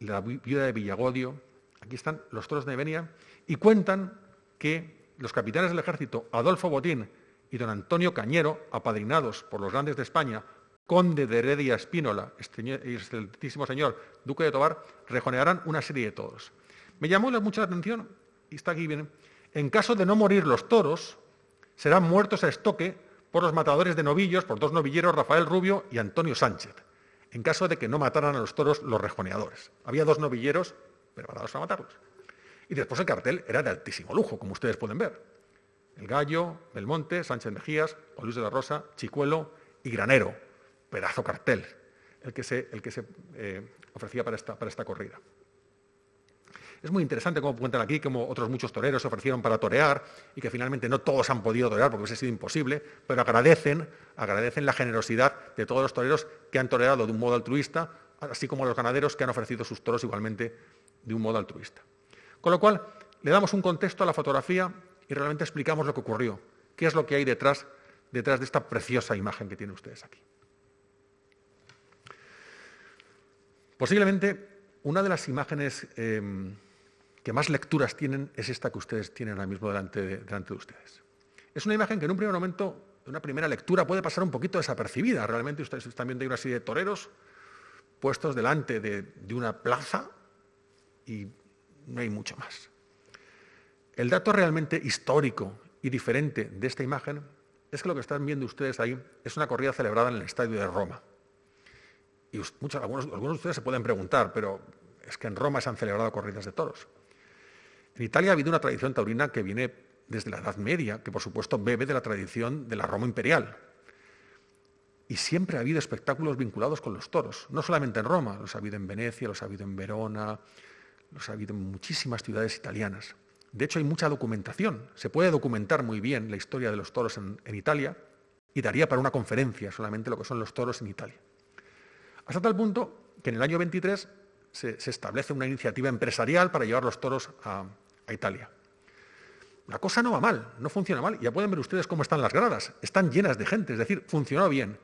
la viuda de Villagodio, aquí están los toros de Nevenia, y cuentan que los capitanes del ejército, Adolfo Botín y don Antonio Cañero, apadrinados por los grandes de España, conde de Heredia Espínola y excelentísimo señor duque de Tobar, rejonearán una serie de toros. Me llamó mucho la atención, y está aquí bien, en caso de no morir los toros, serán muertos a estoque por los matadores de novillos, por dos novilleros, Rafael Rubio y Antonio Sánchez en caso de que no mataran a los toros los rejoneadores. Había dos novilleros preparados para matarlos. Y después el cartel era de altísimo lujo, como ustedes pueden ver. El Gallo, Belmonte, Sánchez Mejías, Juan Luis de la Rosa, Chicuelo y Granero. Pedazo cartel, el que se, eh, ofrecía para esta corrida. Es muy interesante cómo cuentan aquí cómo otros muchos toreros se ofrecieron para torear y que finalmente no todos han podido torear porque hubiese sido imposible, pero agradecen, agradecen la generosidad de todos los toreros que han toreado de un modo altruista, así como los ganaderos que han ofrecido sus toros igualmente de un modo altruista. Con lo cual, le damos un contexto a la fotografía y realmente explicamos lo que ocurrió, qué es lo que hay detrás, detrás de esta preciosa imagen que tienen ustedes aquí. Posiblemente una de las imágenes em, que más lecturas tienen es esta que ustedes tienen ahora mismo delante de, ustedes. Es una imagen que en un primer momento, en una primera lectura, puede pasar un poquito desapercibida. Realmente ustedes están viendo una serie de toreros puestos delante de, de una plaza y no hay mucho más. El dato realmente histórico y diferente de esta imagen es que lo que están viendo ustedes ahí es una corrida celebrada en el Estadio de Roma. Y muchos, algunos, algunos de ustedes se pueden preguntar, pero es que en Roma se han celebrado corridas de toros. En Italia ha habido una tradición taurina que viene desde la Edad Media, que por supuesto bebe de la tradición de la Roma imperial. Y siempre ha habido espectáculos vinculados con los toros, no solamente en Roma, los ha habido en Venecia, los ha habido en Verona, los ha habido en muchísimas ciudades italianas. De hecho, hay mucha documentación. Se puede documentar muy bien la historia de los toros en, Italia y daría para una conferencia solamente lo que son los toros en Italia. Hasta tal punto que en el año 23 se, establece una iniciativa empresarial para llevar los toros a, a Italia. La cosa no va mal, no funciona mal. Ya pueden ver ustedes cómo están las gradas. Están llenas de gente, es decir, funcionó bien.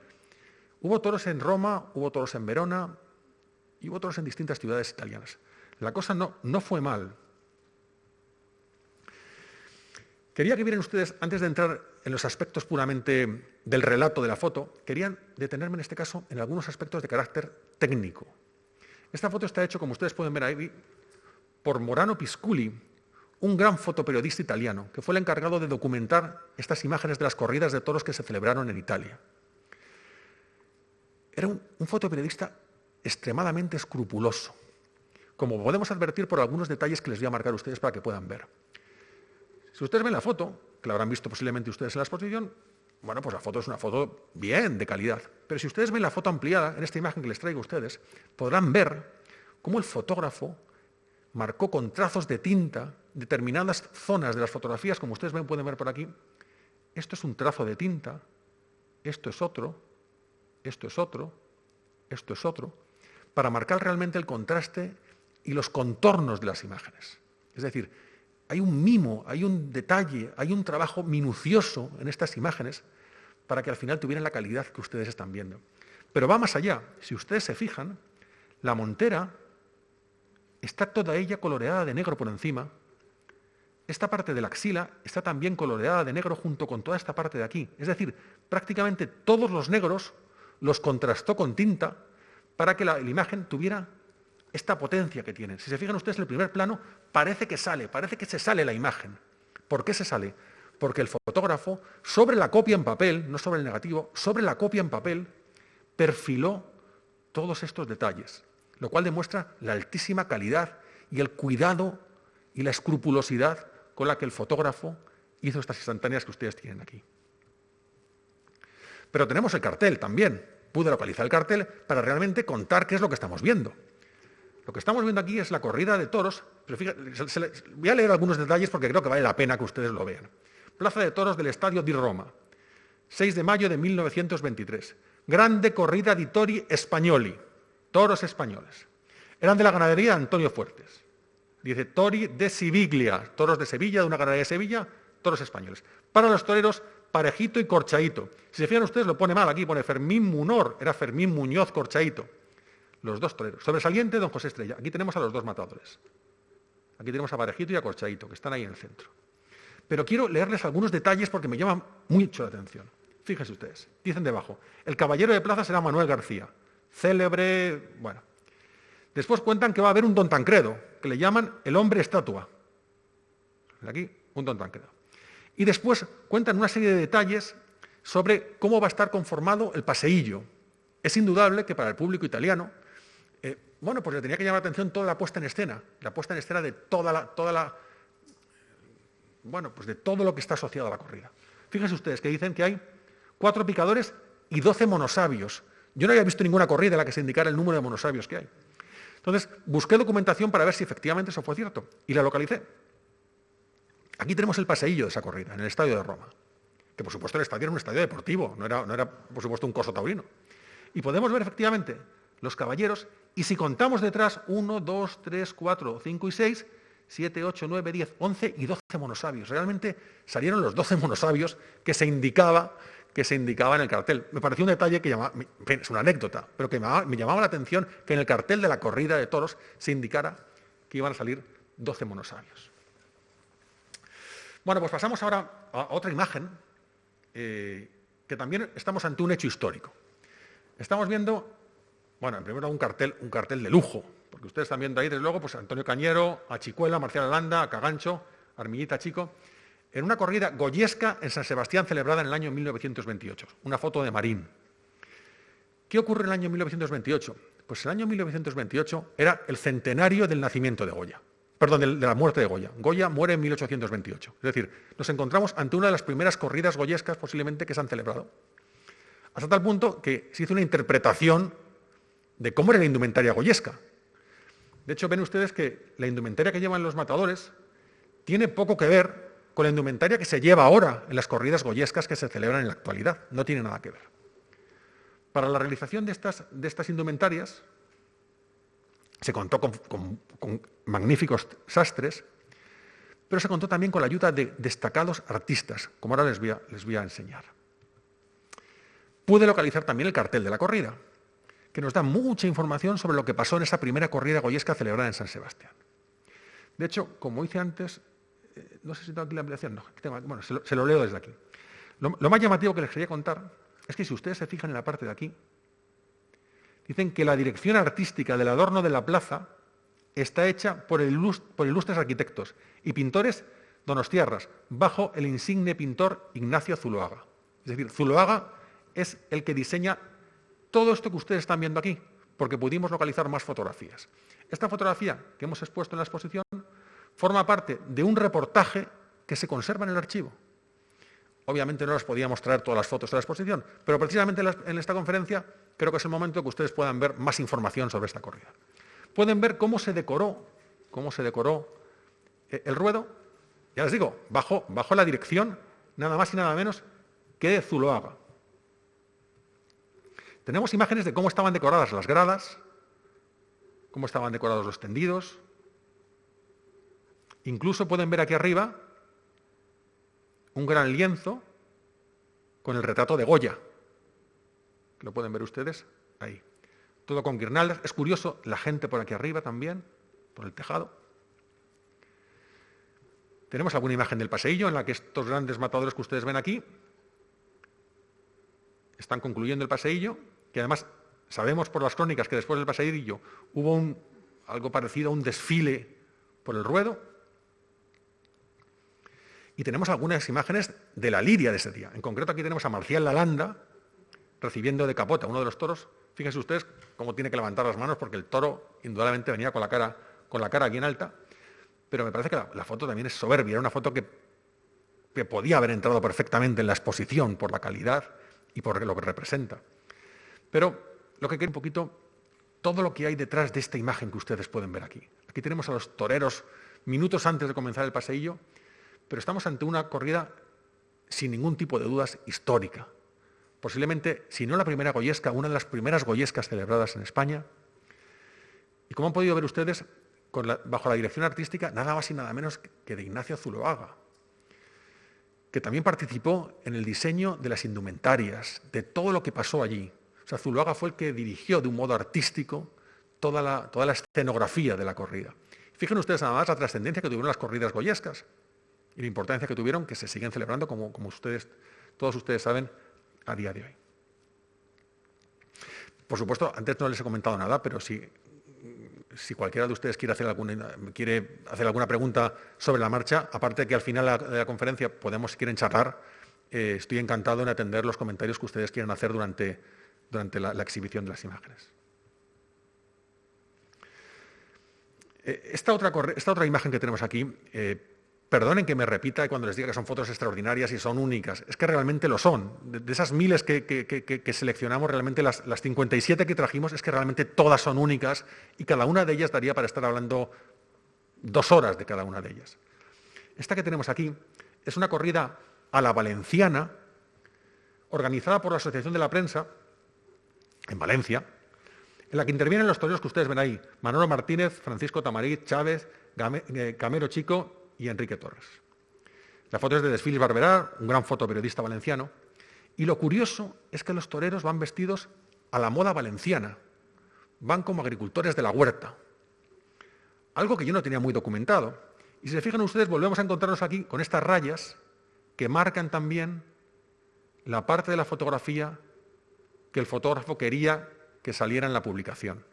Hubo toros en Roma, hubo toros en Verona y hubo toros en distintas ciudades italianas. La cosa no, no fue mal. Quería que vieran ustedes, antes de entrar en los aspectos puramente del relato de la foto, querían detenerme en este caso en algunos aspectos de carácter técnico. Esta foto está hecha, como ustedes pueden ver ahí, por Morano Pisculi, un gran fotoperiodista italiano, que fue el encargado de documentar estas imágenes de las corridas de toros que se celebraron en Italia. Era un, fotoperiodista extremadamente escrupuloso, como podemos advertir por algunos detalles que les voy a marcar a ustedes para que puedan ver. Si ustedes ven la foto, que la habrán visto posiblemente ustedes en la exposición, bueno, pues la foto es una foto bien, de calidad. Pero si ustedes ven la foto ampliada, en esta imagen que les traigo a ustedes, podrán ver cómo el fotógrafo marcó con trazos de tinta determinadas zonas de las fotografías, como ustedes pueden ver por aquí. Esto es un trazo de tinta, esto es otro, esto es otro, esto es otro, para marcar realmente el contraste y los contornos de las imágenes. Es decir, hay un mimo, hay un detalle, hay un trabajo minucioso en estas imágenes para que al final tuvieran la calidad que ustedes están viendo. Pero va más allá. Si ustedes se fijan, la montera está toda ella coloreada de negro por encima. Esta parte de la axila está también coloreada de negro junto con toda esta parte de aquí. Es decir, prácticamente todos los negros los contrastó con tinta para que la, imagen tuviera esta potencia que tiene. Si se fijan ustedes en el primer plano, parece que sale, parece que se sale la imagen. ¿Por qué se sale? Porque el fotógrafo, sobre la copia en papel, no sobre el negativo, sobre la copia en papel, perfiló todos estos detalles lo cual demuestra la altísima calidad y el cuidado y la escrupulosidad con la que el fotógrafo hizo estas instantáneas que ustedes tienen aquí. Pero tenemos el cartel también. Pude localizar el cartel para realmente contar qué es lo que estamos viendo. Lo que estamos viendo aquí es la corrida de toros, pero voy a leer algunos detalles porque creo que vale la pena que ustedes lo vean. Plaza de Toros del Estadio di Roma, 6 de mayo de 1923. Grande corrida di tori espagnoli, toros españoles. Eran de la ganadería Antonio Fuertes. Dice Tori de Siviglia, toros de Sevilla, de una ganadería de Sevilla, toros españoles. Para los toreros, Parejito y Corchaito. Si se fijan ustedes, lo pone mal aquí, pone Fermín Munor, era Fermín Muñoz Corchaito. Los dos toreros. Sobresaliente, don José Estrella. Aquí tenemos a los dos matadores. Aquí tenemos a Parejito y a Corchaito, que están ahí en el centro. Pero quiero leerles algunos detalles porque me llaman mucho la atención. Fíjense ustedes. Dicen debajo, el caballero de plaza será Manuel García célebre, bueno. Después cuentan que va a haber un don Tancredo, que le llaman el hombre estatua. Aquí, un don Tancredo. Y después cuentan una serie de detalles sobre cómo va a estar conformado el paseillo. Es indudable que para el público italiano, eh, bueno, pues le tenía que llamar la atención toda la puesta en escena, la puesta en escena de toda la, toda la, bueno, pues de todo lo que está asociado a la corrida. Fíjense ustedes que dicen que hay cuatro picadores y doce monosabios. Yo no había visto ninguna corrida en la que se indicara el número de monosabios que hay. Entonces, busqué documentación para ver si efectivamente eso fue cierto y la localicé. Aquí tenemos el paseillo de esa corrida, en el estadio de Roma, que por supuesto el estadio era un estadio deportivo, no era, no era por supuesto un coso taurino. Y podemos ver efectivamente los caballeros, y si contamos detrás 1, 2, 3, 4, 5 y 6, 7, 8, 9, 10, 11 y 12 monosabios. Realmente salieron los 12 monosabios que se indicaba que se indicaba en el cartel. Me pareció un detalle que llamaba, es una anécdota, pero que me llamaba, la atención que en el cartel de la corrida de toros se indicara que iban a salir 12 monosabios. Bueno, pues pasamos ahora a otra imagen, eh, que también estamos ante un hecho histórico. Estamos viendo, bueno, en primer lugar un cartel, un cartel de lujo, porque ustedes están viendo ahí, desde luego, pues Antonio Cañero, a Chicuela, Marcial Alanda, a Cagancho, Armillita Chico. En una corrida goyesca en San Sebastián celebrada en el año 1928. Una foto de Marín. ¿Qué ocurre en el año 1928? Pues el año 1928 era el centenario del nacimiento de Goya. Perdón, de la muerte de Goya. Goya muere en 1828. Es decir, nos encontramos ante una de las primeras corridas goyescas posiblemente que se han celebrado. Hasta tal punto que se hizo una interpretación de cómo era la indumentaria goyesca. De hecho, ven ustedes que la indumentaria que llevan los matadores tiene poco que ver con la indumentaria que se lleva ahora en las corridas goyescas que se celebran en la actualidad. No tiene nada que ver. Para la realización de estas, indumentarias se contó con, magníficos sastres, pero se contó también con la ayuda de destacados artistas, como ahora les les voy a enseñar. Pude localizar también el cartel de la corrida, que nos da mucha información sobre lo que pasó en esa primera corrida goyesca celebrada en San Sebastián. De hecho, como hice antes, no sé si tengo aquí la ampliación, no, bueno, se lo, leo desde aquí. Lo, lo, más llamativo que les quería contar es que si ustedes se fijan en la parte de aquí, dicen que la dirección artística del adorno de la plaza está hecha por, por ilustres arquitectos y pintores donostiarras, bajo el insigne pintor Ignacio Zuloaga. Es decir, Zuloaga es el que diseña todo esto que ustedes están viendo aquí, porque pudimos localizar más fotografías. Esta fotografía que hemos expuesto en la exposición forma parte de un reportaje que se conserva en el archivo. Obviamente no las podíamos traer todas las fotos de la exposición, pero precisamente en esta conferencia creo que es el momento que ustedes puedan ver más información sobre esta corrida. Pueden ver cómo se decoró, cómo se decoró eh, el ruedo, ya les digo, bajo, bajo la dirección nada más y nada menos que de Zuloaga. Tenemos imágenes de cómo estaban decoradas las gradas, cómo estaban decorados los tendidos. Incluso pueden ver aquí arriba un gran lienzo con el retrato de Goya. Lo pueden ver ustedes ahí. Todo con guirnaldas. Es curioso, la gente por aquí arriba también, por el tejado. Tenemos alguna imagen del paseillo en la que estos grandes matadores que ustedes ven aquí están concluyendo el paseillo, que además sabemos por las crónicas que después del paseillo hubo algo parecido a un desfile por el ruedo. Y tenemos algunas imágenes de la lidia de ese día. En concreto aquí tenemos a Marcial Lalanda recibiendo de capota uno de los toros. Fíjense ustedes cómo tiene que levantar las manos porque el toro indudablemente venía con la cara, con la cara aquí en alta. Pero me parece que la, foto también es soberbia. Era una foto que, que podía haber entrado perfectamente en la exposición por la calidad y por lo que representa. Pero lo que quiero un poquito, todo lo que hay detrás de esta imagen que ustedes pueden ver aquí. Aquí tenemos a los toreros minutos antes de comenzar el paseillo, pero estamos ante una corrida sin ningún tipo de dudas histórica. Posiblemente, si no la primera goyesca, una de las primeras goyescas celebradas en España. Y como han podido ver ustedes, bajo la dirección artística, nada más y nada menos que de Ignacio Zuloaga, que también participó en el diseño de las indumentarias, de todo lo que pasó allí. O sea, Zuluaga fue el que dirigió de un modo artístico toda la, toda la escenografía de la corrida. Fíjense ustedes nada más la trascendencia que tuvieron las corridas goyescas y la importancia que tuvieron, que se siguen celebrando, como, como ustedes, todos ustedes saben, a día de hoy. Por supuesto, antes no les he comentado nada, pero si si cualquiera de ustedes quiere hacer alguna, quiere hacer alguna pregunta sobre la marcha, aparte que al final de la, conferencia podemos, si quieren charlar, eh, estoy encantado en atender los comentarios que ustedes quieran hacer durante, durante la, exhibición de las imágenes. Eh, esta, otra, esta, otra, imagen que tenemos aquí eh, Perdonen que me repita cuando les diga que son fotos extraordinarias y son únicas. Es que realmente lo son. De, esas miles que, seleccionamos, realmente las, 57 que trajimos, es que realmente todas son únicas y cada una de ellas daría para estar hablando dos horas de cada una de ellas. Esta que tenemos aquí es una corrida a la valenciana, organizada por la Asociación de la Prensa, en Valencia, en la que intervienen los toreros que ustedes ven ahí, Manolo Martínez, Francisco Tamariz, Chávez, eh, Camero Chico y Enrique Torres. La foto es de Desfiles Barberá, un gran fotoperiodista valenciano, y lo curioso es que los toreros van vestidos a la moda valenciana, van como agricultores de la huerta, algo que yo no tenía muy documentado. Y si se fijan ustedes, volvemos a encontrarnos aquí con estas rayas que marcan también la parte de la fotografía que el fotógrafo quería que saliera en la publicación.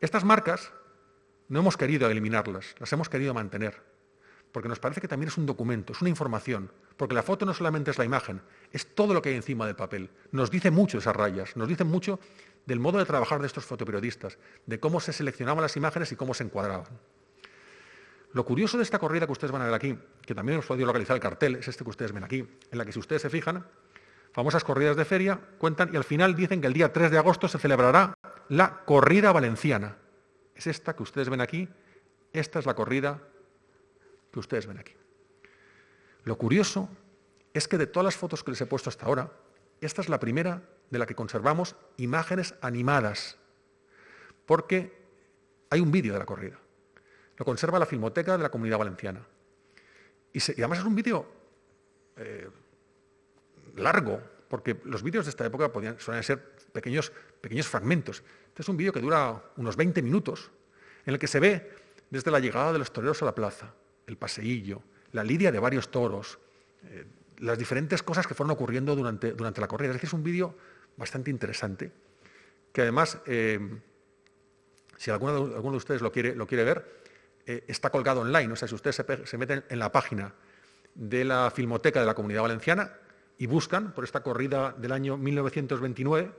Estas marcas no hemos querido eliminarlas, las hemos querido mantener porque nos parece que también es un documento, es una información, porque la foto no solamente es la imagen, es todo lo que hay encima del papel. Nos dice mucho esas rayas, nos dice mucho del modo de trabajar de estos fotoperiodistas, de cómo se seleccionaban las imágenes y cómo se encuadraban. Lo curioso de esta corrida que ustedes van a ver aquí, que también hemos podido localizar el cartel, es este que ustedes ven aquí, en la que si ustedes se fijan, famosas corridas de feria, cuentan y al final dicen que el día 3 de agosto se celebrará la corrida valenciana. Es esta que ustedes ven aquí, esta es la corrida que ustedes ven aquí. Lo curioso es que de todas las fotos que les he puesto hasta ahora, esta es la primera de la que conservamos imágenes animadas, porque hay un vídeo de la corrida. Lo conserva la Filmoteca de la Comunidad Valenciana. Y, además es un vídeo eh, largo, porque los vídeos de esta época podían, suelen ser pequeños, pequeños fragmentos. Este es un vídeo que dura unos 20 minutos, en el que se ve desde la llegada de los toreros a la plaza, el paseillo, la lidia de varios toros, eh, las diferentes cosas que fueron ocurriendo durante, durante la corrida. Es decir, es un vídeo bastante interesante, que además, eh, si alguno de, alguno de, ustedes lo quiere, lo quiere ver, eh, está colgado online. O sea, si ustedes se, meten en la página de la Filmoteca de la Comunidad Valenciana y buscan por esta corrida del año 1929,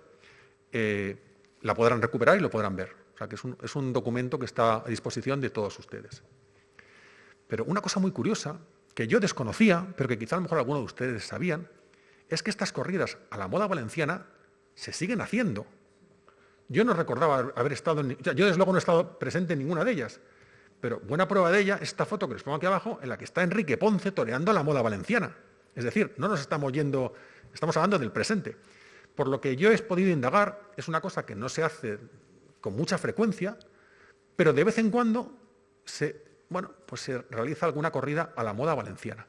eh, la podrán recuperar y lo podrán ver. O sea, que es un, documento que está a disposición de todos ustedes. Pero una cosa muy curiosa, que yo desconocía, pero que quizá a lo mejor algunos de ustedes sabían, es que estas corridas a la moda valenciana se siguen haciendo. Yo no recordaba haber estado en... Yo desde luego no he estado presente en ninguna de ellas, pero buena prueba de ella es esta foto que les pongo aquí abajo, en la que está Enrique Ponce toreando a la moda valenciana. Es decir, no nos estamos yendo, estamos hablando del presente. Por lo que yo he podido indagar, es una cosa que no se hace con mucha frecuencia, pero de vez en cuando se, bueno, pues se realiza alguna corrida a la moda valenciana.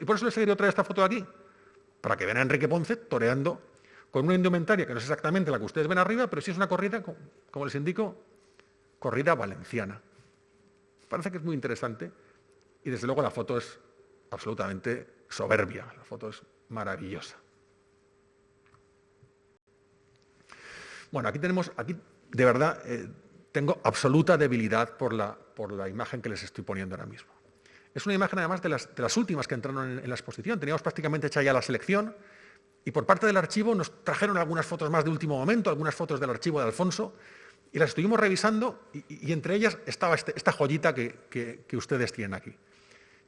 Y por eso les he querido traer esta foto de aquí, para que vean a Enrique Ponce toreando con una indumentaria que no es exactamente la que ustedes ven arriba, pero sí es una corrida, como les indico, corrida valenciana. Parece que es muy interesante y desde luego la foto es absolutamente soberbia, la foto es maravillosa. Bueno, aquí tenemos, aquí de verdad eh, tengo absoluta debilidad por la, por la imagen que les estoy poniendo ahora mismo. Es una imagen además de las, de últimas que entraron en, la exposición. Teníamos prácticamente hecha ya la selección y por parte del archivo nos trajeron algunas fotos más de último momento, algunas fotos del archivo de Alfonso, y las estuvimos revisando y, entre ellas estaba este, esta joyita que, ustedes tienen aquí.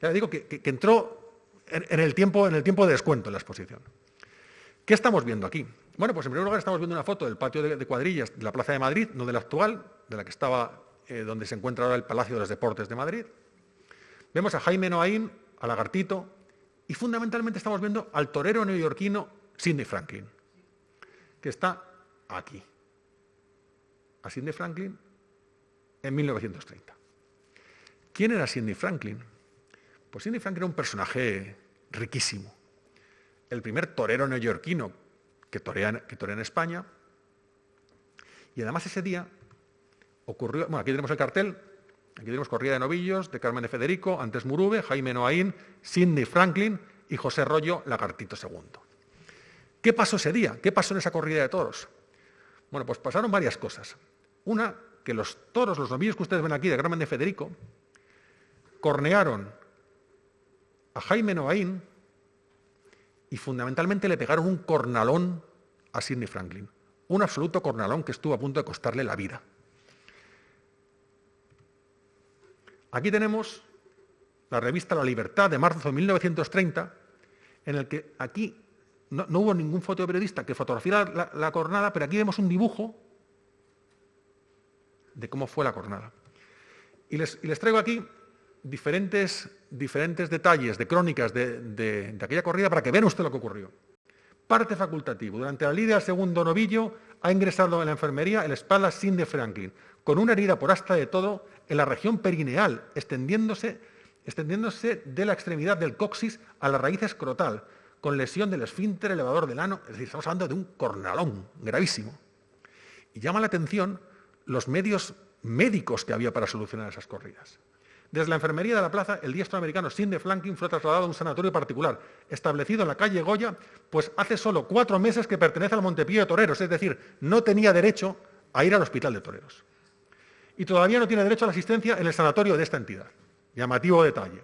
Ya les digo que, entró en, el tiempo, en el tiempo de descuento en la exposición. ¿Qué estamos viendo aquí? Bueno, pues en primer lugar estamos viendo una foto del patio de, cuadrillas de la Plaza de Madrid, no de la actual, de la que estaba eh, donde se encuentra ahora el Palacio de los Deportes de Madrid. Vemos a Jaime Noaín, a Lagartito, y fundamentalmente estamos viendo al torero neoyorquino Sidney Franklin, que está aquí a Sidney Franklin en 1930. ¿Quién era Sidney Franklin? Pues Sidney Franklin era un personaje riquísimo. El primer torero neoyorquino que torea, que en España. Y además ese día ocurrió, bueno, aquí tenemos el cartel, aquí tenemos Corrida de Novillos, de Carmen de Federico, antes Murube, Jaime Noaín, Sidney Franklin y José Rollo Lagartito II. ¿Qué pasó ese día? ¿Qué pasó en esa corrida de toros? Bueno, pues pasaron varias cosas. Una, que los toros, los novillos que ustedes ven aquí de Carmen de Federico, cornearon a Jaime Noaín y fundamentalmente le pegaron un cornalón a Sidney Franklin. Un absoluto cornalón que estuvo a punto de costarle la vida. Aquí tenemos la revista La Libertad de marzo de 1930, en el que aquí no, hubo ningún fotoperiodista que fotografiara la, la, cornada, pero aquí vemos un dibujo de cómo fue la jornada. Y les, traigo aquí diferentes, diferentes, detalles de crónicas de, aquella corrida para que vean usted lo que ocurrió. Parte facultativo. Durante la lidia segundo novillo ha ingresado en la enfermería el espalda sin de Franklin, con una herida por hasta de todo en la región perineal, extendiéndose, extendiéndose de la extremidad del coxis a la raíz escrotal, con lesión del esfínter elevador del ano, es decir, estamos hablando de un cornalón gravísimo. Y llama la atención los medios médicos que había para solucionar esas corridas. Desde la enfermería de la plaza, el diestro americano Sidney Franklin fue trasladado a un sanatorio particular, establecido en la calle Goya, pues hace solo cuatro meses que pertenece al Montepío de Toreros, es decir, no tenía derecho a ir al hospital de toreros. Y todavía no tiene derecho a la asistencia en el sanatorio de esta entidad. Llamativo detalle.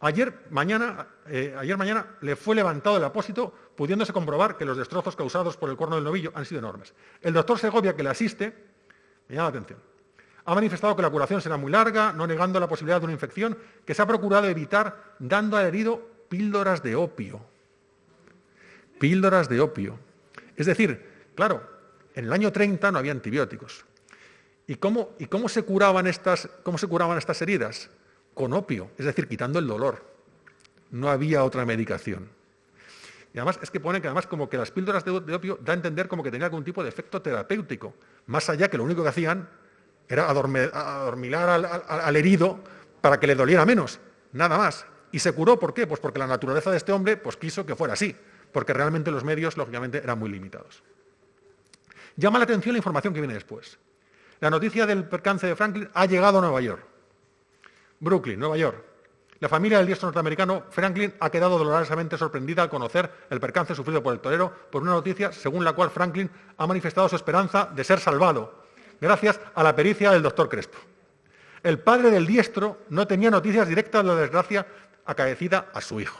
Ayer mañana, eh, ayer mañana le fue levantado el apósito, pudiéndose comprobar que los destrozos causados por el cuerno del novillo han sido enormes. El doctor Segovia, que le asiste, me llama la atención. Ha manifestado que la curación será muy larga, no negando la posibilidad de una infección, que se ha procurado evitar dando al herido píldoras de opio. Píldoras de opio. Es decir, claro, en el año 30 no había antibióticos. ¿Y cómo, se, curaban estas, heridas? Con opio, es decir, quitando el dolor. No había otra medicación. Y además es que pone que además como que las píldoras de, opio da a entender como que tenía algún tipo de efecto terapéutico, más allá que lo único que hacían era adormilar al, herido para que le doliera menos, nada más. ¿Y se curó por qué? Pues porque la naturaleza de este hombre pues, quiso que fuera así, porque realmente los medios, lógicamente, eran muy limitados. Llama la atención la información que viene después. La noticia del percance de Franklin ha llegado a Nueva York. Brooklyn, Nueva York. La familia del diestro norteamericano Franklin ha quedado dolorosamente sorprendida al conocer el percance sufrido por el torero por una noticia según la cual Franklin ha manifestado su esperanza de ser salvado gracias a la pericia del doctor Crespo. El padre del diestro no tenía noticias directas de la desgracia acaecida a su hijo.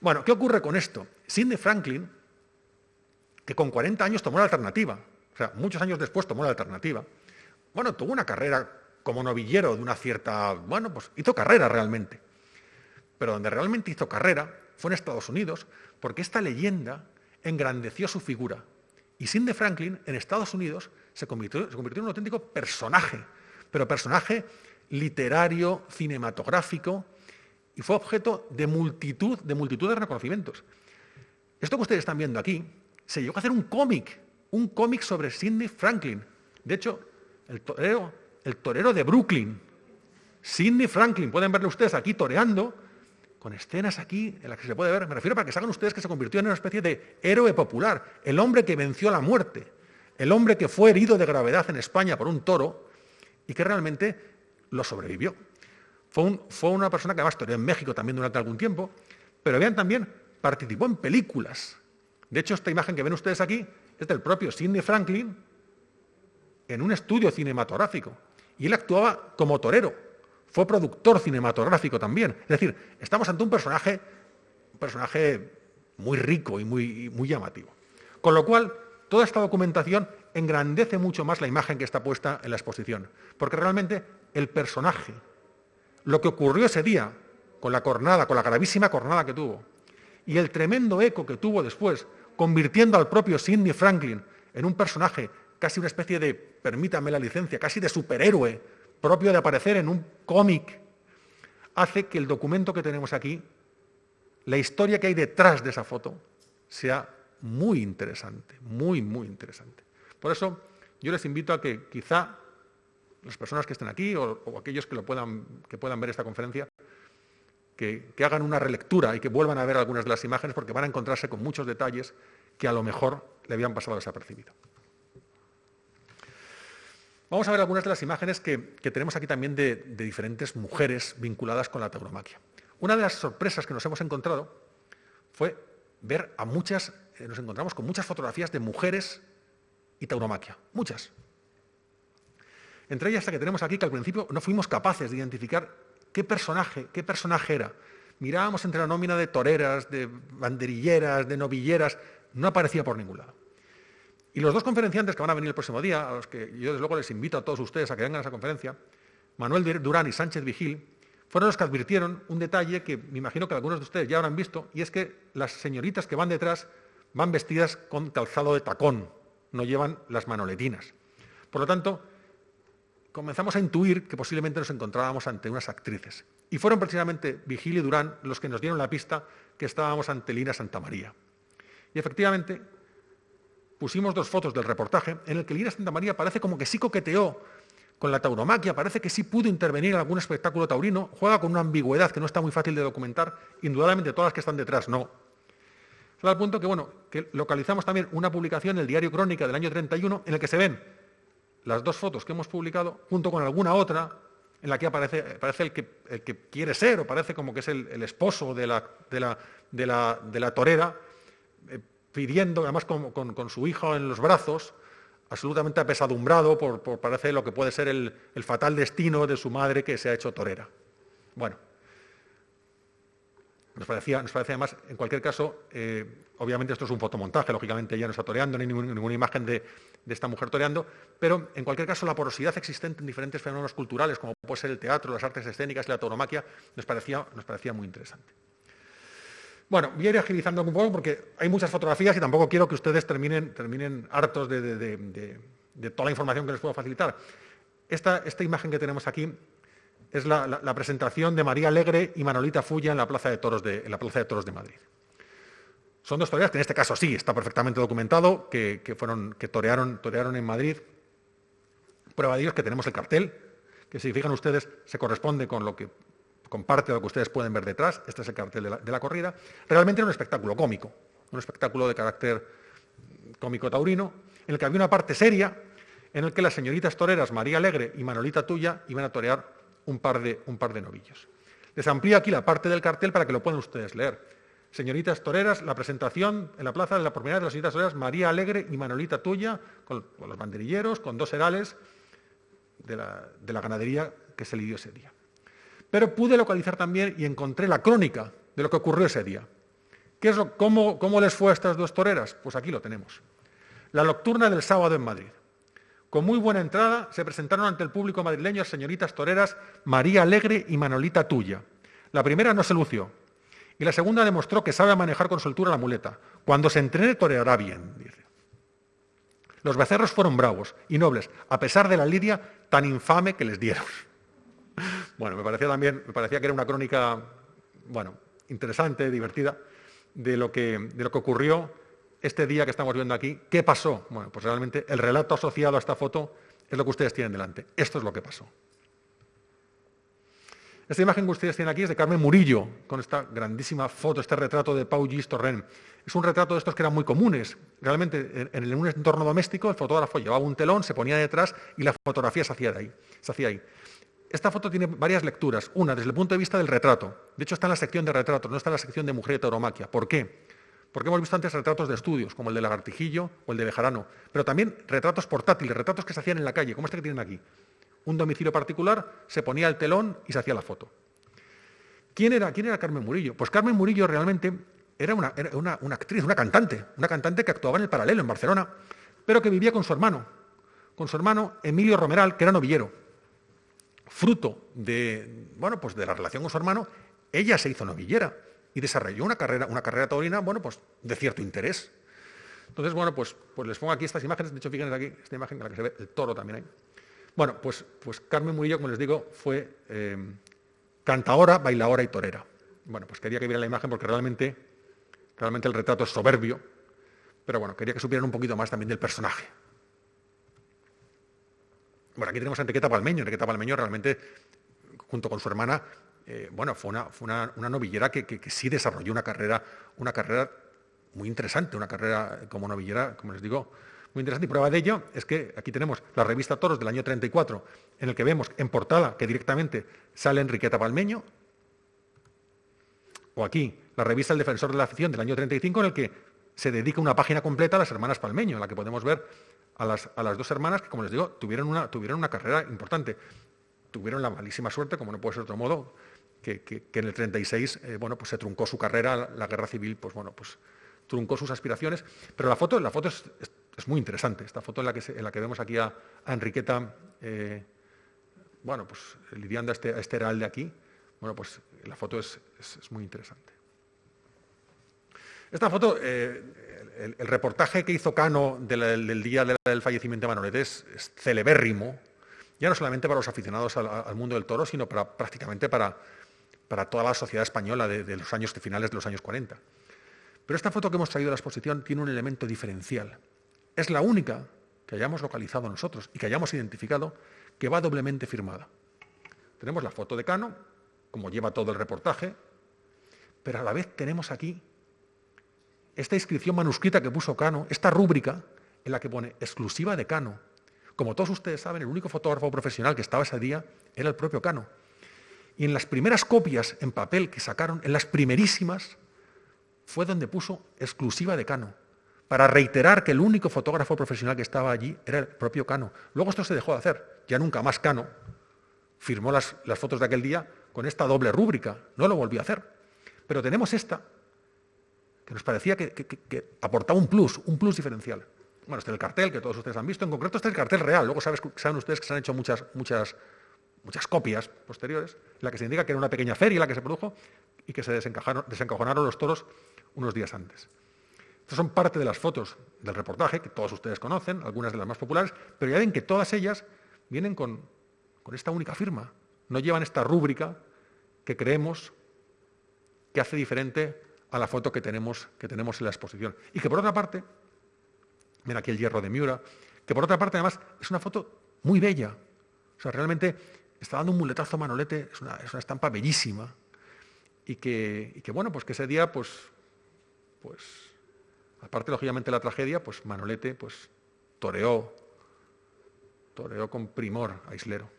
Bueno, ¿qué ocurre con esto? Sidney Franklin, que con 40 años tomó la alternativa, o sea, muchos años después tomó la alternativa, bueno, tuvo una carrera como novillero de una cierta, bueno, pues hizo carrera realmente. Pero donde realmente hizo carrera fue en Estados Unidos, porque esta leyenda engrandeció su figura. Y Sidney Franklin en Estados Unidos se convirtió, en un auténtico personaje, pero personaje literario, cinematográfico, y fue objeto de multitud, de multitud de reconocimientos. Esto que ustedes están viendo aquí, se llegó a hacer un cómic, un cómic sobre Sidney Franklin. De hecho, el torero, el torero de Brooklyn, Sidney Franklin, pueden verle ustedes aquí toreando, con escenas aquí en las que se puede ver, me refiero para que saben ustedes que se convirtió en una especie de héroe popular, el hombre que venció la muerte el hombre que fue herido de gravedad en España por un toro y que realmente lo sobrevivió. Fue, una persona que además estudió en México también durante algún tiempo, pero vean también, participó en películas. De hecho, esta imagen que ven ustedes aquí es del propio Sidney Franklin en un estudio cinematográfico. Y él actuaba como torero, fue productor cinematográfico también. Es decir, estamos ante un personaje, un personaje muy rico y muy, muy llamativo. Con lo cual, Toda esta documentación engrandece mucho más la imagen que está puesta en la exposición, porque realmente el personaje, lo que ocurrió ese día con la cornada, con la gravísima cornada que tuvo, y el tremendo eco que tuvo después, convirtiendo al propio Sidney Franklin en un personaje, casi una especie de, permítame la licencia, casi de superhéroe, propio de aparecer en un cómic, hace que el documento que tenemos aquí, la historia que hay detrás de esa foto, sea muy interesante, muy, muy interesante. Por eso yo les invito a que quizá las personas que estén aquí o, aquellos que, lo puedan, que puedan ver esta conferencia, que, hagan una relectura y que vuelvan a ver algunas de las imágenes porque van a encontrarse con muchos detalles que a lo mejor le habían pasado desapercibido. Vamos a ver algunas de las imágenes que, tenemos aquí también de, de, diferentes mujeres vinculadas con la tauromaquia. Una de las sorpresas que nos hemos encontrado fue ver a muchas eh, nos encontramos con muchas fotografías de mujeres y tauromaquia, muchas. Entre ellas la que tenemos aquí, que al principio no fuimos capaces de identificar qué personaje, qué personaje era. Mirábamos entre la nómina de toreras, de banderilleras, de novilleras, no aparecía por ningún lado. Y los dos conferenciantes que van a venir el próximo día, a los que yo desde luego les invito a todos ustedes a que vengan a esa conferencia, Manuel Durán y Sánchez Vigil, fueron los que advirtieron un detalle que me imagino que algunos de ustedes ya habrán visto, y es que las señoritas que van detrás van vestidas con calzado de tacón, no llevan las manoletinas. Por lo tanto, comenzamos a intuir que posiblemente nos encontrábamos ante unas actrices. Y fueron precisamente Vigil y Durán los que nos dieron la pista que estábamos ante Lina Santa María. Y efectivamente, pusimos dos fotos del reportaje en el que Lina Santa María parece como que sí coqueteó con la tauromaquia, parece que sí pudo intervenir en algún espectáculo taurino, juega con una ambigüedad que no está muy fácil de documentar, indudablemente todas las que están detrás no, al punto que, bueno, que localizamos también una publicación en el diario Crónica del año 31 en el que se ven las dos fotos que hemos publicado junto con alguna otra en la que aparece, parece el que, el que quiere ser o parece como que es el, esposo de la, de, la, de, la, torera, eh, pidiendo, además con, su hijo en los brazos, absolutamente apesadumbrado por, por parece lo que puede ser el, el fatal destino de su madre que se ha hecho torera. Bueno, Nos parecía, nos parecía además, en cualquier caso, eh, obviamente esto es un fotomontaje, lógicamente ella no está toreando, ni ninguna imagen de, esta mujer toreando, pero en cualquier caso la porosidad existente en diferentes fenómenos culturales, como puede ser el teatro, las artes escénicas, la tauromaquia, nos parecía, nos parecía muy interesante. Bueno, voy a ir agilizando un poco porque hay muchas fotografías y tampoco quiero que ustedes terminen, terminen hartos de, toda la información que les puedo facilitar. Esta, esta imagen que tenemos aquí es la, presentación de María Alegre y Manolita Fulla en la Plaza de Toros de, la Plaza de, Toros de Madrid. Son dos toreras que en este caso sí está perfectamente documentado, que, fueron, que torearon, torearon en Madrid. Prueba de ello es que tenemos el cartel, que si fijan ustedes se corresponde con lo que con parte de lo que ustedes pueden ver detrás. Este es el cartel de la, de la corrida. Realmente era un espectáculo cómico, un espectáculo de carácter cómico taurino, en el que había una parte seria, en el que las señoritas toreras María Alegre y Manolita Tuya iban a torear un par de, un par de novillos. Les amplío aquí la parte del cartel para que lo puedan ustedes leer. Señoritas toreras, la presentación en la plaza de la propiedad de las señoritas toreras María Alegre y Manolita Tuya, con, los banderilleros, con dos herales de la, ganadería que se lidió ese día. Pero pude localizar también y encontré la crónica de lo que ocurrió ese día. ¿Qué es cómo, ¿Cómo les fue a estas dos toreras? Pues aquí lo tenemos. La nocturna del sábado en Madrid. Con muy buena entrada se presentaron ante el público madrileño señoritas toreras María Alegre y Manolita Tuya. La primera no se lució y la segunda demostró que sabe manejar con soltura la muleta. Cuando se entrene toreará bien, dice. Los becerros fueron bravos y nobles, a pesar de la lidia tan infame que les dieron. Bueno, me parecía también, me parecía que era una crónica, bueno, interesante, divertida, de lo que, de lo que ocurrió este día que estamos viendo aquí, ¿qué pasó? Bueno, pues realmente el relato asociado a esta foto es lo que ustedes tienen delante. Esto es lo que pasó. Esta imagen que ustedes tienen aquí es de Carmen Murillo, con esta grandísima foto, este retrato de Pau Gis Torren. Es un retrato de estos que eran muy comunes. Realmente, en, un entorno doméstico, el fotógrafo llevaba un telón, se ponía detrás y la fotografía se hacía, ahí, se hacía ahí. Esta foto tiene varias lecturas. Una, desde el punto de vista del retrato. De hecho, está en la sección de retratos, no está en la sección de mujer y tauromaquia. ¿Por qué? Porque hemos visto antes retratos de estudios, como el de Lagartijillo o el de Bejarano, pero también retratos portátiles, retratos que se hacían en la calle, como este que tienen aquí. Un domicilio particular, se ponía el telón y se hacía la foto. ¿Quién era, quién era Carmen Murillo? Pues Carmen Murillo realmente era, una, actriz, una cantante, una cantante que actuaba en el paralelo en Barcelona, pero que vivía con su hermano, con su hermano Emilio Romeral, que era novillero. Fruto de, bueno, pues de la relación con su hermano, ella se hizo novillera y desarrolló una carrera, una carrera taurina, bueno, pues de cierto interés. Entonces, bueno, pues, pues les pongo aquí estas imágenes, de hecho, fíjense aquí, esta imagen en la que se ve el toro también ahí. Bueno, pues, pues Carmen Murillo, como les digo, fue eh, cantaora, bailadora y torera. Bueno, pues quería que vieran la imagen porque realmente, realmente el retrato es soberbio, pero bueno, quería que supieran un poquito más también del personaje. Bueno, aquí tenemos a Enriqueta Palmeño. Enriqueta Palmeño realmente, junto con su hermana, eh, bueno, fue una, novillera que, sí desarrolló una carrera, una carrera muy interesante, una carrera como novillera, como les digo, muy interesante. Y prueba de ello es que aquí tenemos la revista Toros del año 34, en el que vemos en portada que directamente sale Enriqueta Palmeño, o aquí la revista El Defensor de la Afición del año 35, en el que se dedica una página completa a las hermanas Palmeño, en la que podemos ver a las, dos hermanas que, como les digo, tuvieron una, tuvieron una carrera importante. Tuvieron la malísima suerte, como no puede ser de otro modo, que, en el 36 eh, bueno, pues se truncó su carrera, la guerra civil pues, bueno, pues, truncó sus aspiraciones, pero la foto, la foto es, muy interesante, esta foto en la que, en la que vemos aquí a, Enriqueta eh, bueno, pues, lidiando a este, este heralde aquí, bueno, pues la foto es, muy interesante. Esta foto, eh, el, reportaje que hizo Cano del, día del fallecimiento de Manolet es, celebérrimo, ya no solamente para los aficionados al, mundo del toro, sino para, prácticamente para, para toda la sociedad española de, los años finales de los años 40. Pero esta foto que hemos traído a la exposición tiene un elemento diferencial. Es la única que hayamos localizado nosotros y que hayamos identificado que va doblemente firmada. Tenemos la foto de Cano, como lleva todo el reportaje, pero a la vez tenemos aquí esta inscripción manuscrita que puso Cano, esta rúbrica en la que pone exclusiva de Cano. Como todos ustedes saben, el único fotógrafo profesional que estaba ese día era el propio Cano. Y en las primeras copias en papel que sacaron, en las primerísimas, fue donde puso exclusiva de Cano, para reiterar que el único fotógrafo profesional que estaba allí era el propio Cano. Luego esto se dejó de hacer, ya nunca más Cano firmó las, fotos de aquel día con esta doble rúbrica, no lo volvió a hacer. Pero tenemos esta, que nos parecía que, aportaba un plus, un plus diferencial. Bueno, este es el cartel que todos ustedes han visto, en concreto este es el cartel real, luego saben ustedes que se han hecho muchas, muchas, muchas copias posteriores, la que se indica que era una pequeña feria la que se produjo y que se desencajonaron los toros unos días antes. Estas son parte de las fotos del reportaje, que todos ustedes conocen, algunas de las más populares, pero ya ven que todas ellas vienen con, con esta única firma, no llevan esta rúbrica que creemos que hace diferente a la foto que tenemos, que tenemos en la exposición. Y que por otra parte, ven aquí el hierro de Miura, que por otra parte además es una foto muy bella. O sea, realmente está dando un muletazo Manolete, es una, estampa bellísima. Y que, bueno, pues que ese día, pues, pues, aparte lógicamente la tragedia, pues Manolete pues toreó, toreó con primor a Islero.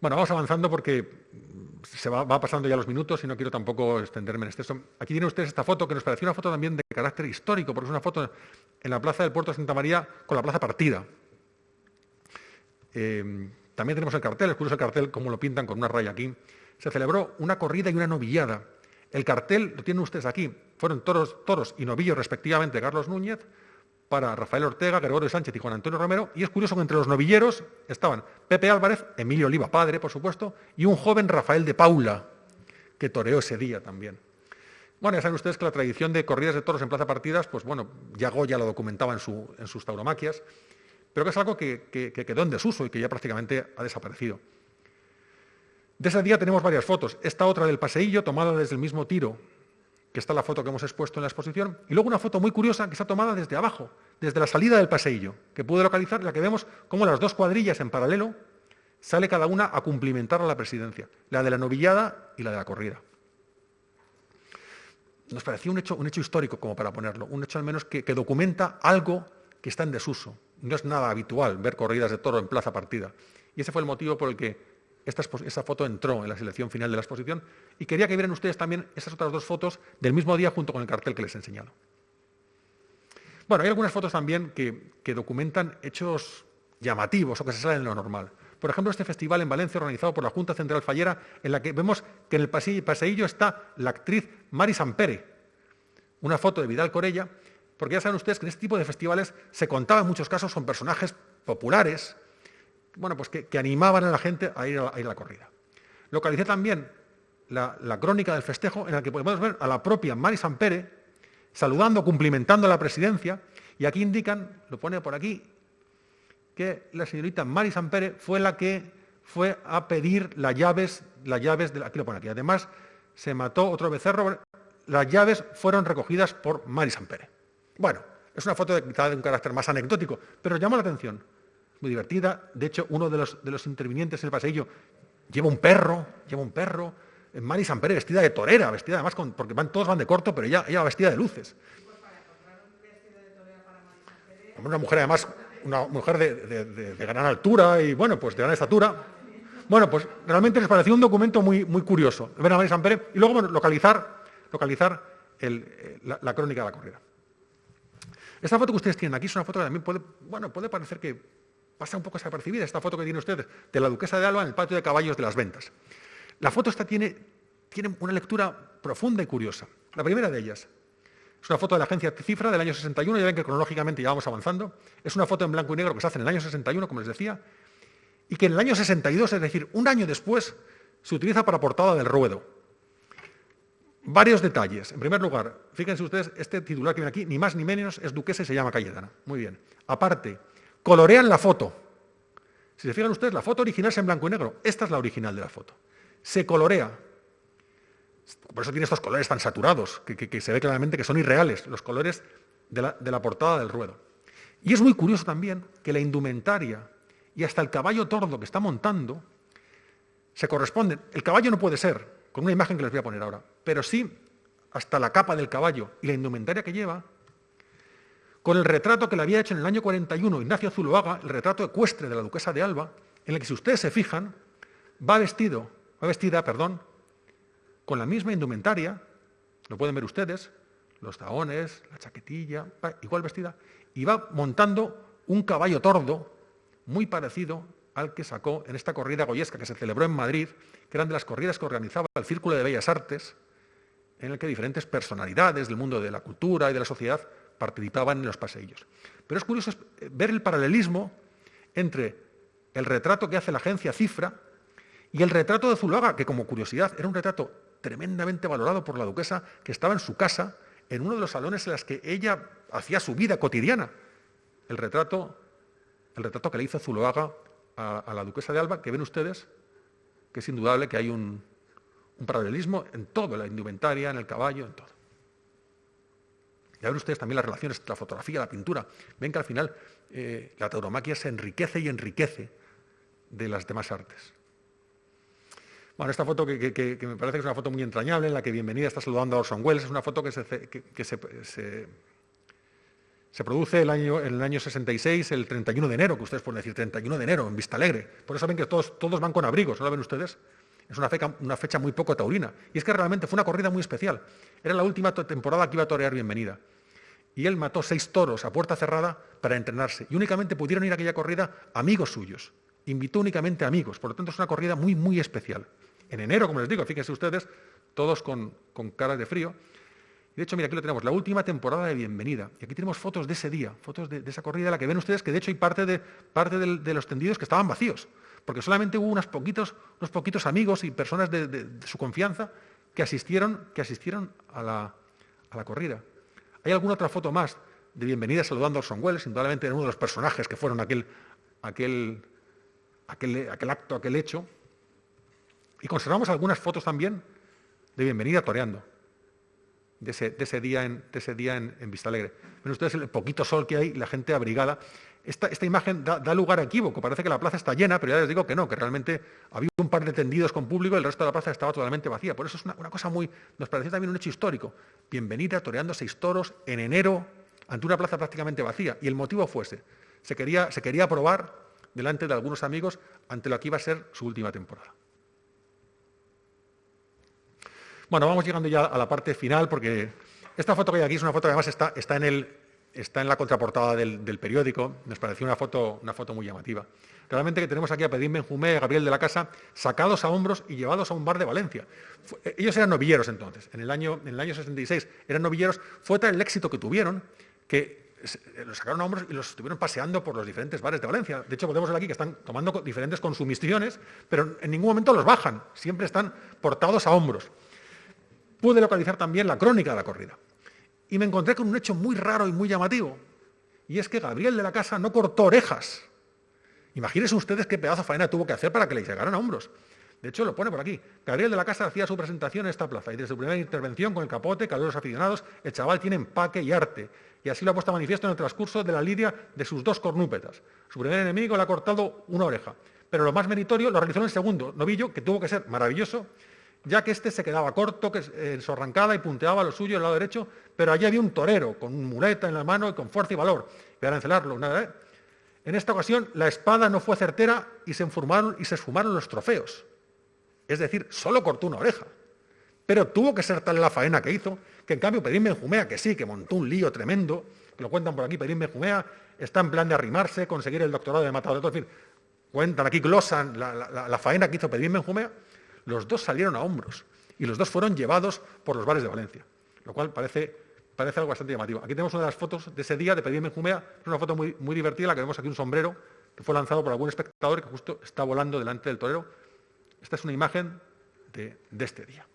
Bueno, vamos avanzando porque se va, pasando ya los minutos y no quiero tampoco extenderme en exceso. Aquí tienen ustedes esta foto que nos pareció una foto también de carácter histórico, porque es una foto en la plaza del puerto de Santa María con la plaza partida. Eh, también tenemos el cartel, es curioso el cartel, como lo pintan con una raya aquí. Se celebró una corrida y una novillada. El cartel lo tienen ustedes aquí. Fueron toros, toros y novillos respectivamente Carlos Núñez, para Rafael Ortega, Gregorio Sánchez y Juan Antonio Romero, y es curioso que entre los novilleros estaban Pepe Álvarez, Emilio Oliva, padre, por supuesto, y un joven Rafael de Paula, que toreó ese día también. Bueno, ya saben ustedes que la tradición de corridas de toros en plaza partidas, pues bueno, ya Goya lo documentaba en, sus tauromaquias, pero que es algo que, que quedó en desuso y que ya prácticamente ha desaparecido. De ese día tenemos varias fotos. Esta otra del paseillo, tomada desde el mismo tiro que está la foto que hemos expuesto en la exposición, y luego una foto muy curiosa que está tomada desde abajo, desde la salida del paseillo, que pude localizar, la que vemos como las dos cuadrillas en paralelo sale cada una a cumplimentar a la presidencia, la de la novillada y la de la corrida. Nos parecía un hecho, un hecho histórico como para ponerlo, un hecho al menos que, que documenta algo que está en desuso. No es nada habitual ver corridas de toro en plaza partida. Y ese fue el motivo por el que esta, foto entró en la selección final de la exposición y quería que vieran ustedes también esas otras dos fotos del mismo día junto con el cartel que les he enseñado. Bueno, hay algunas fotos también que, documentan hechos llamativos o que se salen de lo normal. Por ejemplo, este festival en Valencia organizado por la Junta Central Fallera, en la que vemos que en el paseillo está la actriz Mari Sampere, una foto de Vidal Corella, porque ya saben ustedes que en este tipo de festivales se contaba en muchos casos con personajes populares, bueno, pues que, animaban a la gente a ir a, la, corrida. Localicé también la, crónica del festejo en la que podemos ver a la propia Mari Sampere saludando, cumplimentando a la presidencia, y aquí indican, lo pone por aquí, que la señorita Mari Sampere fue la que fue a pedir las llaves, las llaves de aquí lo pone aquí. Además, se mató otro becerro, las llaves fueron recogidas por Mari Sampere. Bueno, es una foto de, de un carácter más anecdótico, pero llama la atención muy divertida. De hecho, uno de los, de los intervinientes en el pasillo lleva un perro, lleva un perro. Mari Sampere vestida de torera, vestida además con, porque van, todos van de corto, pero ella, ella va vestida de luces. Una mujer además, una mujer de, gran altura y bueno, pues de gran estatura. Bueno, pues realmente les pareció un documento muy, muy curioso, ver a Mari Sampere y luego localizar, localizar la, la, crónica de la corrida. Esta foto que ustedes tienen aquí es una foto que también puede, bueno, puede parecer que pasa un poco desapercibida esta foto que tienen ustedes de la duquesa de Alba en el patio de caballos de las ventas. La foto esta tiene, tiene una lectura profunda y curiosa. La primera de ellas es una foto de la agencia Cifra del año 61, ya ven que cronológicamente ya vamos avanzando. Es una foto en blanco y negro que se hace en el año 61, como les decía, y que en el año 62, es decir, un año después, se utiliza para portada del ruedo. Varios detalles. En primer lugar, fíjense ustedes, este titular que viene aquí, ni más ni menos, es duquesa y se llama Cayetana. Muy bien. Aparte, colorean la foto. Si se fijan ustedes, la foto original es en blanco y negro. Esta es la original de la foto. Se colorea. Por eso tiene estos colores tan saturados, que, se ve claramente que son irreales, los colores de la, de la portada del ruedo. Y es muy curioso también que la indumentaria y hasta el caballo tordo que está montando se corresponden. El caballo no puede ser, con una imagen que les voy a poner ahora, pero sí hasta la capa del caballo y la indumentaria que lleva con el retrato que le había hecho en el año 41 Ignacio Zuloaga, el retrato ecuestre de la duquesa de Alba, en el que si ustedes se fijan, va vestido, va vestida, perdón, con la misma indumentaria, lo pueden ver ustedes, los taones, la chaquetilla, igual vestida, y va montando un caballo tordo muy parecido al que sacó en esta corrida goyesca que se celebró en Madrid, que eran de las corridas que organizaba el Círculo de Bellas Artes, en el que diferentes personalidades del mundo de la cultura y de la sociedad participaban en los paseillos. Pero es curioso ver el paralelismo entre el retrato que hace la agencia Cifra y el retrato de Zuluaga, que como curiosidad era un retrato tremendamente valorado por la duquesa, que estaba en su casa, en uno de los salones en los que ella hacía su vida cotidiana. El retrato, el retrato que le hizo Zuluaga a, la duquesa de Alba, que ven ustedes, que es indudable que hay un, paralelismo en todo, en la indumentaria, en el caballo, en todo. Ya ven ustedes también las relaciones entre la fotografía la pintura. Ven que al final eh, la tauromaquia se enriquece y enriquece de las demás artes. Bueno, esta foto que, me parece que es una foto muy entrañable, en la que Bienvenida está saludando a Orson Welles, es una foto que se, produce el año, en el año 66, el 31 de enero, que ustedes pueden decir 31 de enero, en Vista Alegre. Por eso ven que todos, van con abrigos, ¿no ven ustedes? Es una fecha, muy poco taurina. Y es que realmente fue una corrida muy especial. Era la última temporada que iba a torear Bienvenida. Y él mató seis toros a puerta cerrada para entrenarse. Y únicamente pudieron ir a aquella corrida amigos suyos. Invitó únicamente amigos. Por lo tanto, es una corrida muy, muy especial en enero, como les digo, fíjense ustedes, todos con, caras de frío. De hecho, mira, aquí lo tenemos, la última temporada de Bienvenida. Y aquí tenemos fotos de ese día, fotos de, esa corrida, la que ven ustedes, que de hecho hay parte de, los tendidos que estaban vacíos, porque solamente hubo unos poquitos, unos poquitos amigos y personas de, su confianza que asistieron, que asistieron a, la, corrida. ¿Hay alguna otra foto más de Bienvenida saludando a Orson Welles? Indudablemente era uno de los personajes que fueron aquel, aquel, aquel, acto, aquel hecho. Y conservamos algunas fotos también de bienvenida toreando, de ese, día, en, día en, Vista Alegre. Ven ustedes el poquito sol que hay, la gente abrigada. Esta, imagen da, lugar a equívoco, parece que la plaza está llena, pero ya les digo que no, que realmente había un par de tendidos con público y el resto de la plaza estaba totalmente vacía. Por eso es una, cosa muy, nos pareció también un hecho histórico. Bienvenida toreando seis toros en enero ante una plaza prácticamente vacía. Y el motivo fuese, se quería, se quería probar delante de algunos amigos ante lo que iba a ser su última temporada. Bueno, vamos llegando ya a la parte final porque esta foto que hay aquí es una foto que además está, está, en, el, está en la contraportada del, periódico. Nos pareció una foto, una foto muy llamativa. Realmente que tenemos aquí a Pedín Benjumé y a Gabriel de la Casa sacados a hombros y llevados a un bar de Valencia. Eh, ellos eran novilleros entonces, en el, año, en el año 66 eran novilleros. Fue tal el éxito que tuvieron que eh, los sacaron a hombros y los estuvieron paseando por los diferentes bares de Valencia. De hecho, podemos ver aquí que están tomando diferentes consumiciones, pero en ningún momento los bajan, siempre están portados a hombros pude localizar también la crónica de la corrida. Y me encontré con un hecho muy raro y muy llamativo. Y es que Gabriel de la Casa no cortó orejas. Imagínense ustedes qué pedazo de faena tuvo que hacer para que le llegaran a hombros. De hecho, lo pone por aquí. Gabriel de la Casa hacía su presentación en esta plaza y desde su primera intervención con el capote, los aficionados, el chaval tiene empaque y arte. Y así lo ha puesto a manifiesto en el transcurso de la lidia de sus dos cornúpetas. Su primer enemigo le ha cortado una oreja. Pero lo más meritorio lo realizó en el segundo novillo, que tuvo que ser maravilloso ya que este se quedaba corto, que en su arrancada y punteaba lo suyo el lado derecho, pero allí había un torero con muleta en la mano y con fuerza y valor. Voy a encelarlo. ¿eh? En esta ocasión la espada no fue certera y se, y se esfumaron los trofeos. Es decir, solo cortó una oreja. Pero tuvo que ser tal la faena que hizo, que en cambio Pedín Benjumea, que sí, que montó un lío tremendo, que lo cuentan por aquí, Pedín Benjumea, está en plan de arrimarse, conseguir el doctorado de matador en fin, cuentan aquí, glosan la, faena que hizo Pedín Benjumea, los dos salieron a hombros y los dos fueron llevados por los bares de Valencia, lo cual parece, parece algo bastante llamativo. Aquí tenemos una de las fotos de ese día de Pedíme Jumea, es una foto muy, muy divertida, la que vemos aquí un sombrero que fue lanzado por algún espectador que justo está volando delante del torero. Esta es una imagen de, este día.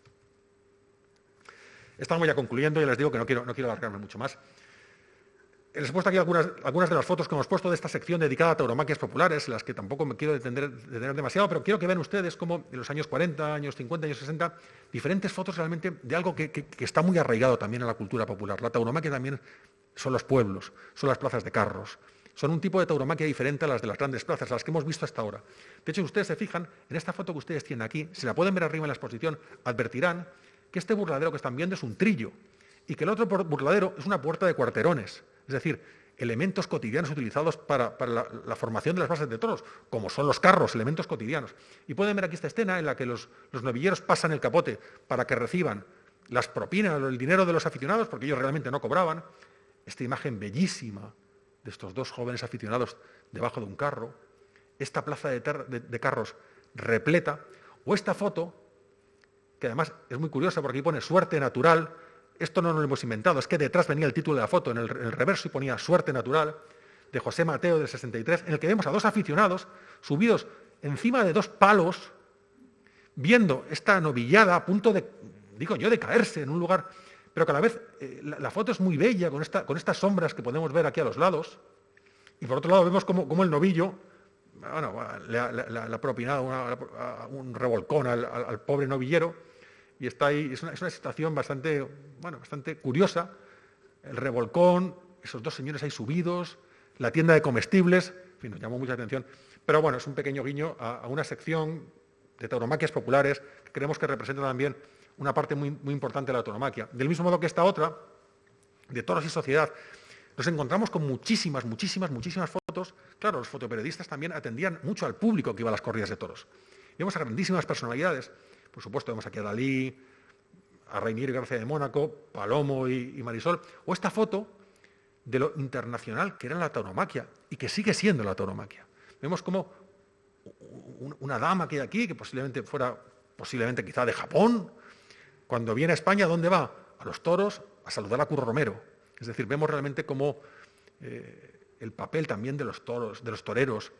Estamos ya concluyendo y les digo que no quiero, no quiero alargarme mucho más. Les he puesto aquí algunas, de las fotos que hemos puesto de esta sección dedicada a tauromaquias populares, las que tampoco me quiero detener, demasiado, pero quiero que vean ustedes cómo en los años 40, años 50, años 60, diferentes fotos realmente de algo que, está muy arraigado también en la cultura popular. La tauromaquia también son los pueblos, son las plazas de carros, son un tipo de tauromaquia diferente a las de las grandes plazas, las que hemos visto hasta ahora. De hecho, si ustedes se fijan, en esta foto que ustedes tienen aquí, si la pueden ver arriba en la exposición, advertirán que este burladero que están viendo es un trillo y que el otro burladero es una puerta de cuarterones. Es decir, elementos cotidianos utilizados para, la, formación de las bases de toros, como son los carros, elementos cotidianos. Y pueden ver aquí esta escena en la que los, novilleros pasan el capote para que reciban las propinas el dinero de los aficionados, porque ellos realmente no cobraban. Esta imagen bellísima de estos dos jóvenes aficionados debajo de un carro. esta plaza de, carros repleta, o esta foto, que además es muy curiosa porque aquí pone suerte natural, esto no lo hemos inventado, es que detrás venía el título de la foto, en el, reverso y ponía suerte natural, de José Mateo del 63, en el que vemos a dos aficionados subidos encima de dos palos, viendo esta novillada a punto de, digo yo, de caerse en un lugar, pero que a la vez eh, la, foto es muy bella, con, esta, con, estas sombras que podemos ver aquí a los lados, y por otro lado vemos como, el novillo, bueno, le, ha propinado un revolcón al, pobre novillero, y está ahí, es una, situación bastante, bueno, bastante curiosa, el revolcón, esos dos señores ahí subidos, la tienda de comestibles, en fin, nos llamó mucha atención. Pero bueno, es un pequeño guiño a, una sección de tauromaquias populares que creemos que representa también una parte muy, muy importante de la tauromaquia. Del mismo modo que esta otra, de toros y sociedad, nos encontramos con muchísimas, muchísimas, muchísimas fotos. Claro, los fotoperiodistas también atendían mucho al público que iba a las corridas de toros. Vemos a grandísimas personalidades. Por supuesto, vemos aquí a Dalí, a Reinier y García de Mónaco, Palomo y Marisol. O esta foto de lo internacional que era la tauromaquia y que sigue siendo la tauromaquia. Vemos como una dama que hay aquí, que posiblemente fuera, posiblemente quizá de Japón, cuando viene a España, ¿dónde va? A los toros, a saludar a Curro Romero. Es decir, vemos realmente como eh, el papel también de los toros, de los toreros,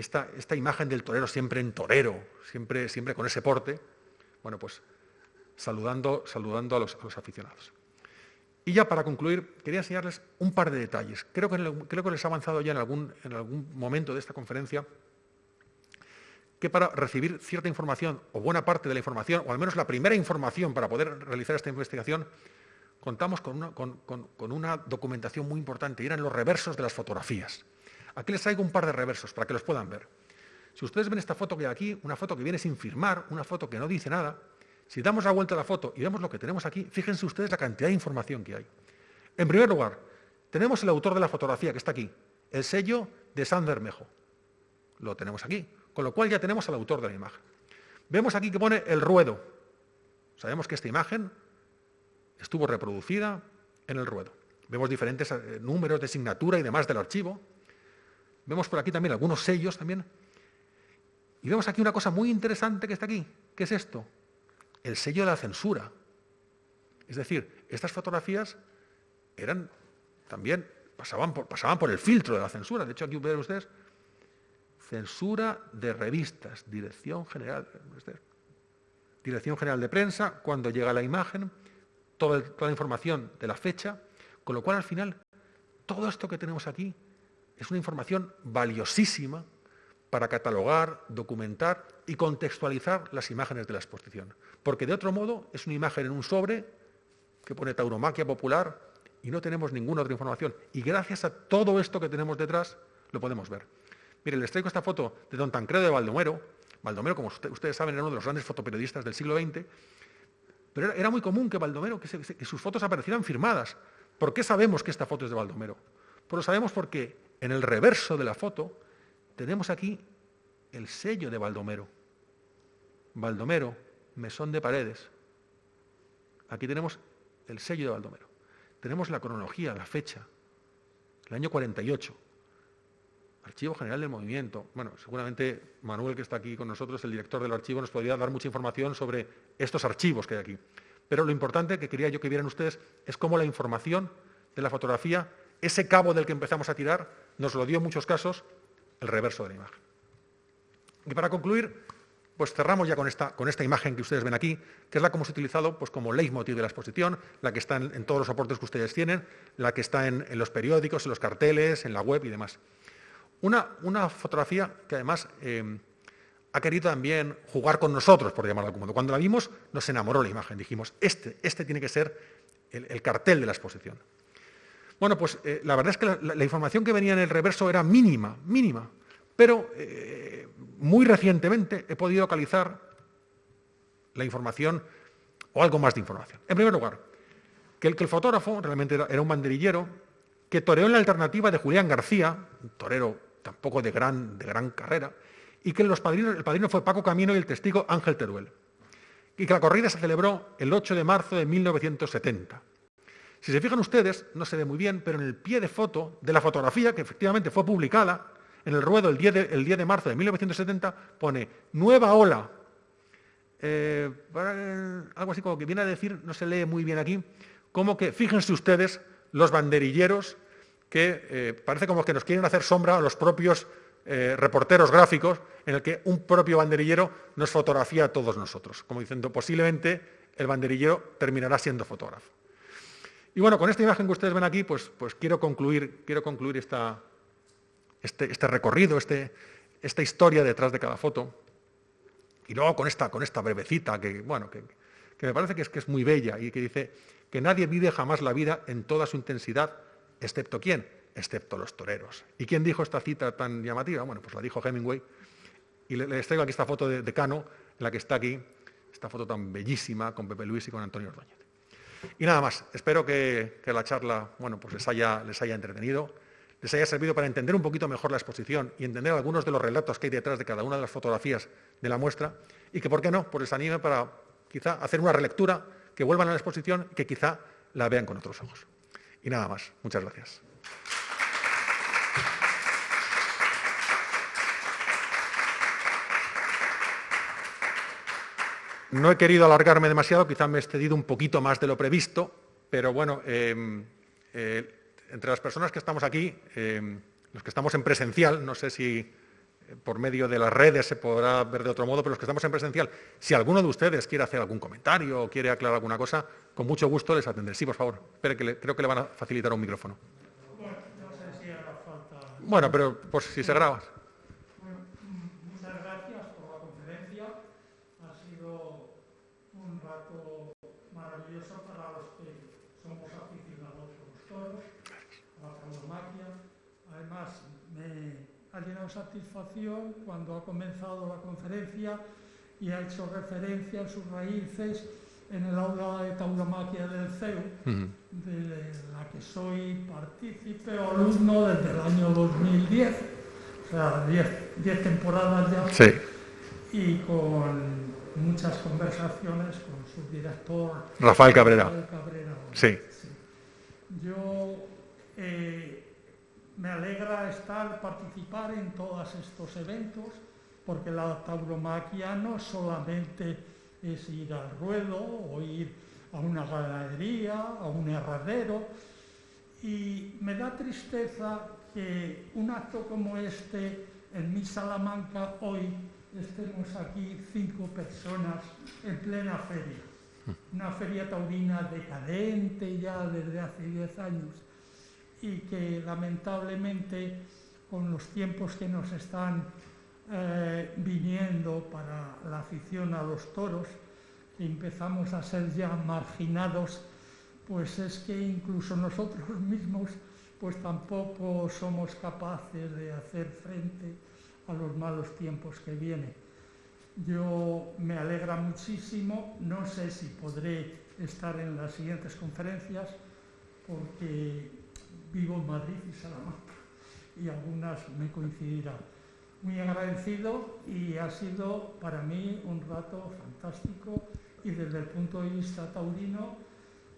esta, imagen del torero siempre en torero, siempre, siempre con ese porte, bueno, pues saludando, saludando a los aficionados. Y ya para concluir, quería enseñarles un par de detalles. Creo que, les he avanzado ya en algún, en algún momento de esta conferencia que para recibir cierta información, o buena parte de la información, o al menos la primera información para poder realizar esta investigación, contamos con una, con una documentación muy importante, y eran los reversos de las fotografías. Aquí les traigo un par de reversos para que los puedan ver. Si ustedes ven esta foto que hay aquí, una foto que viene sin firmar, una foto que no dice nada, si damos la vuelta a la foto y vemos lo que tenemos aquí, fíjense ustedes la cantidad de información que hay. En primer lugar, tenemos el autor de la fotografía que está aquí, el sello de San Bermejo. Lo tenemos aquí, con lo cual ya tenemos al autor de la imagen. Vemos aquí que pone el ruedo. Sabemos que esta imagen estuvo reproducida en el ruedo. Vemos diferentes eh, números de signatura y demás del archivo. Vemos por aquí también algunos sellos también. Y vemos aquí una cosa muy interesante que está aquí. ¿Qué es esto? el sello de la censura. Es decir, estas fotografías eran también, pasaban por, pasaban por el filtro de la censura. De hecho, aquí ven ustedes, censura de revistas, Dirección General, Dirección General de Prensa, cuando llega la imagen, toda, toda la información de la fecha, con lo cual al final todo esto que tenemos aquí es una información valiosísima para catalogar, documentar y contextualizar las imágenes de la exposición. Porque de otro modo es una imagen en un sobre que pone tauromaquia popular y no tenemos ninguna otra información. Y gracias a todo esto que tenemos detrás lo podemos ver. Miren, les traigo esta foto de don Tancredo de Baldomero. Baldomero, como ustedes saben, era uno de los grandes fotoperiodistas del siglo XX. Pero era, muy común que Baldomero, que sus fotos aparecieran firmadas. ¿Por qué sabemos que esta foto es de Baldomero? Pues lo sabemos porque en el reverso de la foto tenemos aquí el sello de Baldomero. Baldomero, mesón de paredes. Aquí tenemos el sello de Baldomero. Tenemos la cronología, la fecha, el año 48. Archivo General del Movimiento. Bueno, seguramente Manuel, que está aquí con nosotros, el director del archivo, nos podría dar mucha información sobre estos archivos que hay aquí. Pero lo importante que quería yo que vieran ustedes es cómo la información de la fotografía, ese cabo del que empezamos a tirar, nos lo dio en muchos casos el reverso de la imagen. Y para concluir, pues cerramos ya con esta, con esta imagen que ustedes ven aquí, que es la que hemos utilizado pues, como leitmotiv de la exposición, la que está en, todos los soportes que ustedes tienen, la que está en, los periódicos, en los carteles, en la web y demás. Una, una fotografía que además eh, ha querido también jugar con nosotros, por llamarlo modo. Cuando la vimos, nos enamoró la imagen. Dijimos, este, este tiene que ser el, cartel de la exposición. Bueno, pues eh, la verdad es que la, información que venía en el reverso era mínima, mínima, pero eh, muy recientemente he podido localizar la información o algo más de información. En primer lugar, que el, fotógrafo realmente era, un banderillero que toreó en la alternativa de Julián García, un torero tampoco de gran, de gran carrera, y que los padrinos, el padrino fue Paco Camino y el testigo Ángel Teruel, y que la corrida se celebró el 8 de marzo de 1970. Si se fijan ustedes, no se ve muy bien, pero en el pie de foto de la fotografía, que efectivamente fue publicada, en el ruedo el 10 de, el 10 de marzo de 1970 pone nueva ola. Eh, algo así como que viene a decir, no se lee muy bien aquí, como que fíjense ustedes los banderilleros que eh, parece como que nos quieren hacer sombra a los propios eh, reporteros gráficos en el que un propio banderillero nos fotografía a todos nosotros, como diciendo posiblemente el banderillero terminará siendo fotógrafo. Y bueno, con esta imagen que ustedes ven aquí, pues, pues quiero concluir, quiero concluir esta, este, este, recorrido, este, esta historia detrás de cada foto. Y luego con esta, con esta brevecita que, bueno, que, me parece que es, que es muy bella y que dice que nadie vive jamás la vida en toda su intensidad, excepto quién, excepto los toreros. ¿Y quién dijo esta cita tan llamativa? Bueno, pues la dijo Hemingway. Y les traigo aquí esta foto de, Cano, en la que está aquí, esta foto tan bellísima con Pepe Luis y con Antonio Ordóñez. Y nada más, espero que, la charla bueno, pues les, haya, les haya entretenido, les haya servido para entender un poquito mejor la exposición y entender algunos de los relatos que hay detrás de cada una de las fotografías de la muestra y que, ¿por qué no?, pues les anime para quizá hacer una relectura, que vuelvan a la exposición y que quizá la vean con otros ojos. Y nada más. Muchas gracias. No he querido alargarme demasiado, quizá me he excedido un poquito más de lo previsto, pero bueno, em, eh, entre las personas que estamos aquí, em, los que estamos en presencial, no sé si eh, por medio de las redes se podrá ver de otro modo, pero los que estamos en presencial, si alguno de ustedes quiere hacer algún comentario o quiere aclarar alguna cosa, con mucho gusto les atenderé. Sí, por favor, espere que creo que le van a facilitar un micrófono. Bueno, pero pues si se graba. Ha llenado satisfacción cuando ha comenzado la conferencia y ha hecho referencia a sus raíces en el aula de tauromaquia del CEU, de la que soy partícipe o alumno desde el año 2010, o sea, 10 temporadas ya, sí. y con muchas conversaciones con su director Rafael Cabrera. Sí. Yo eh, me alegra estar, participar en todos estos eventos, porque la tauromaquia no solamente es ir al ruedo o ir a una ganadería, a un herradero, y me da tristeza que un acto como este en mi Salamanca hoy estemos aquí cinco personas en plena feria. Una feria taurina decadente ya desde hace diez años y que lamentablemente con los tiempos que nos están eh, viniendo para la afición a los toros, que empezamos a ser ya marginados, pues es que incluso nosotros mismos pues tampoco somos capaces de hacer frente a los malos tiempos que vienen. Yo me alegra muchísimo, no sé si podré estar en las siguientes conferencias, porque vivo en Madrid y Salamanca y algunas me coincidirán. Muy agradecido y ha sido para mí un rato fantástico y desde el punto de vista taurino,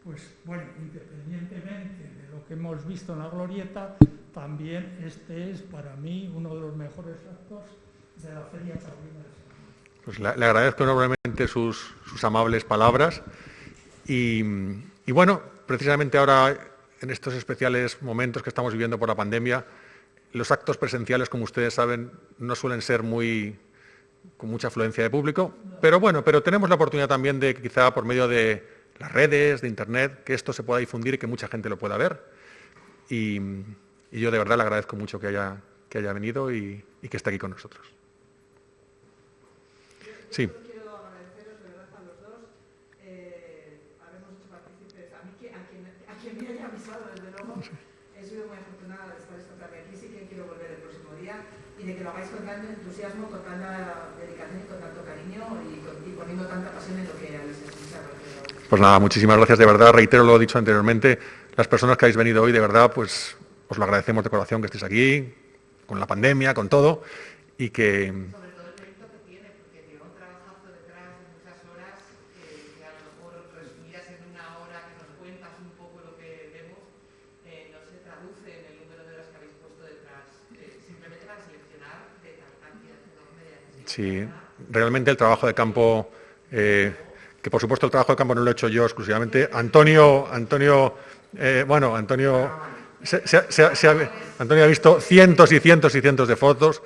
pues bueno, independientemente de lo que hemos visto en la glorieta, también este es para mí uno de los mejores actos de la Feria Taurina de. Pues le, agradezco enormemente sus, amables palabras y, y bueno, precisamente ahora en estos especiales momentos que estamos viviendo por la pandemia, los actos presenciales, como ustedes saben, no suelen ser muy con mucha afluencia de público, pero bueno, pero tenemos la oportunidad también de quizá por medio de las redes, de internet, que esto se pueda difundir y que mucha gente lo pueda ver. Y, yo de verdad le agradezco mucho que haya, que haya venido y, y que esté aquí con nosotros. Sí. Y de que lo hagáis con tanto entusiasmo, con tanta dedicación y con tanto cariño y, poniendo tanta pasión en lo que habéis escuchado. Pues nada, muchísimas gracias de verdad. Reitero lo dicho anteriormente. Las personas que habéis venido hoy, de verdad, pues os lo agradecemos de corazón que estéis aquí, con la pandemia, con todo, y que Sí, realmente el trabajo de campo, eh, que por supuesto el trabajo de campo no lo he hecho yo exclusivamente, Antonio, Antonio, eh, bueno, Antonio, Antonio ha visto cientos y cientos y cientos de fotos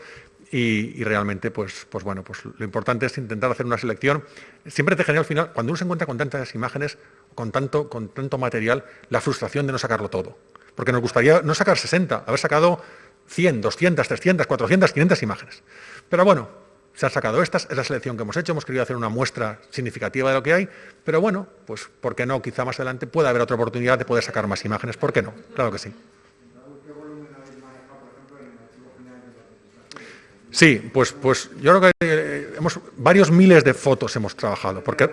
y, realmente, pues, pues bueno, pues lo importante es intentar hacer una selección. Siempre te genera al final, cuando uno se encuentra con tantas imágenes, con tanto, con tanto material, la frustración de no sacarlo todo. Porque nos gustaría no sacar 60, haber sacado 100, 200, 300, 400, 500 imágenes. Pero bueno, se han sacado estas, es la selección que hemos hecho, hemos querido hacer una muestra significativa de lo que hay, pero bueno, pues ¿por qué no? Quizá más adelante pueda haber otra oportunidad de poder sacar más imágenes, ¿por qué no? Claro que sí. Sí, pues, pues yo creo que eh, hemos, varios miles de fotos hemos trabajado, porque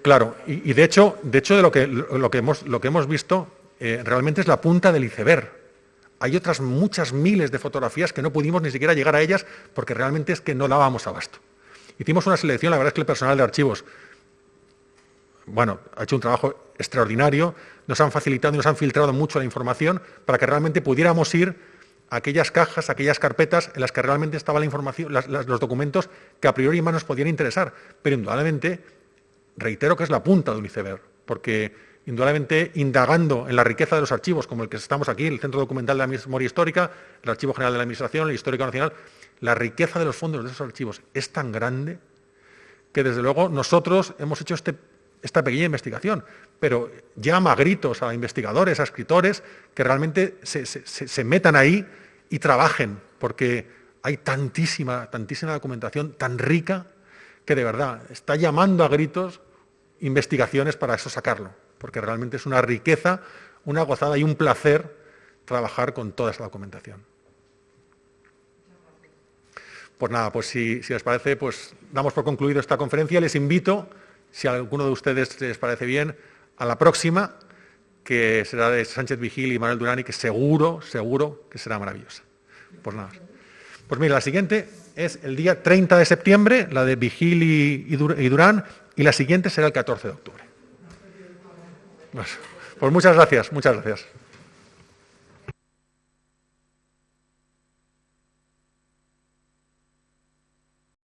claro, y, de hecho, de hecho de lo que, lo que, hemos, lo que hemos visto eh, realmente es la punta del iceberg. Hay otras muchas miles de fotografías que no pudimos ni siquiera llegar a ellas porque realmente es que no dábamos abasto. Hicimos una selección, la verdad es que el personal de archivos, bueno, ha hecho un trabajo extraordinario, nos han facilitado y nos han filtrado mucho la información para que realmente pudiéramos ir aquellas cajas, aquellas carpetas en las que realmente estaba la información, los documentos que a priori más nos podían interesar. Pero indudablemente, reitero que es la punta de un iceberg, porque indudablemente indagando en la riqueza de los archivos, como el que estamos aquí, el Centro Documental de la Memoria Histórica, el Archivo General de la Administración, el Histórico Nacional, la riqueza de los fondos de esos archivos es tan grande que desde luego nosotros hemos hecho este, esta pequeña investigación, pero llama a gritos a investigadores, a escritores, que realmente se metan ahí y trabajen, porque hay tantísima, tantísima documentación tan rica que de verdad está llamando a gritos investigaciones para eso sacarlo, porque realmente es una riqueza, una gozada y un placer trabajar con toda esa documentación. Pues nada, pues si, les parece, pues damos por concluido esta conferencia. Les invito, si a alguno de ustedes les parece bien, a la próxima, que será de Sánchez Vigil y Manuel Durán y que seguro, seguro que será maravillosa. Pues nada. Pues mira, la siguiente es el día 30 de septiembre, la de Vigil y, Durán, y la siguiente será el 14 de octubre. Pues, muchas gracias, muchas gracias.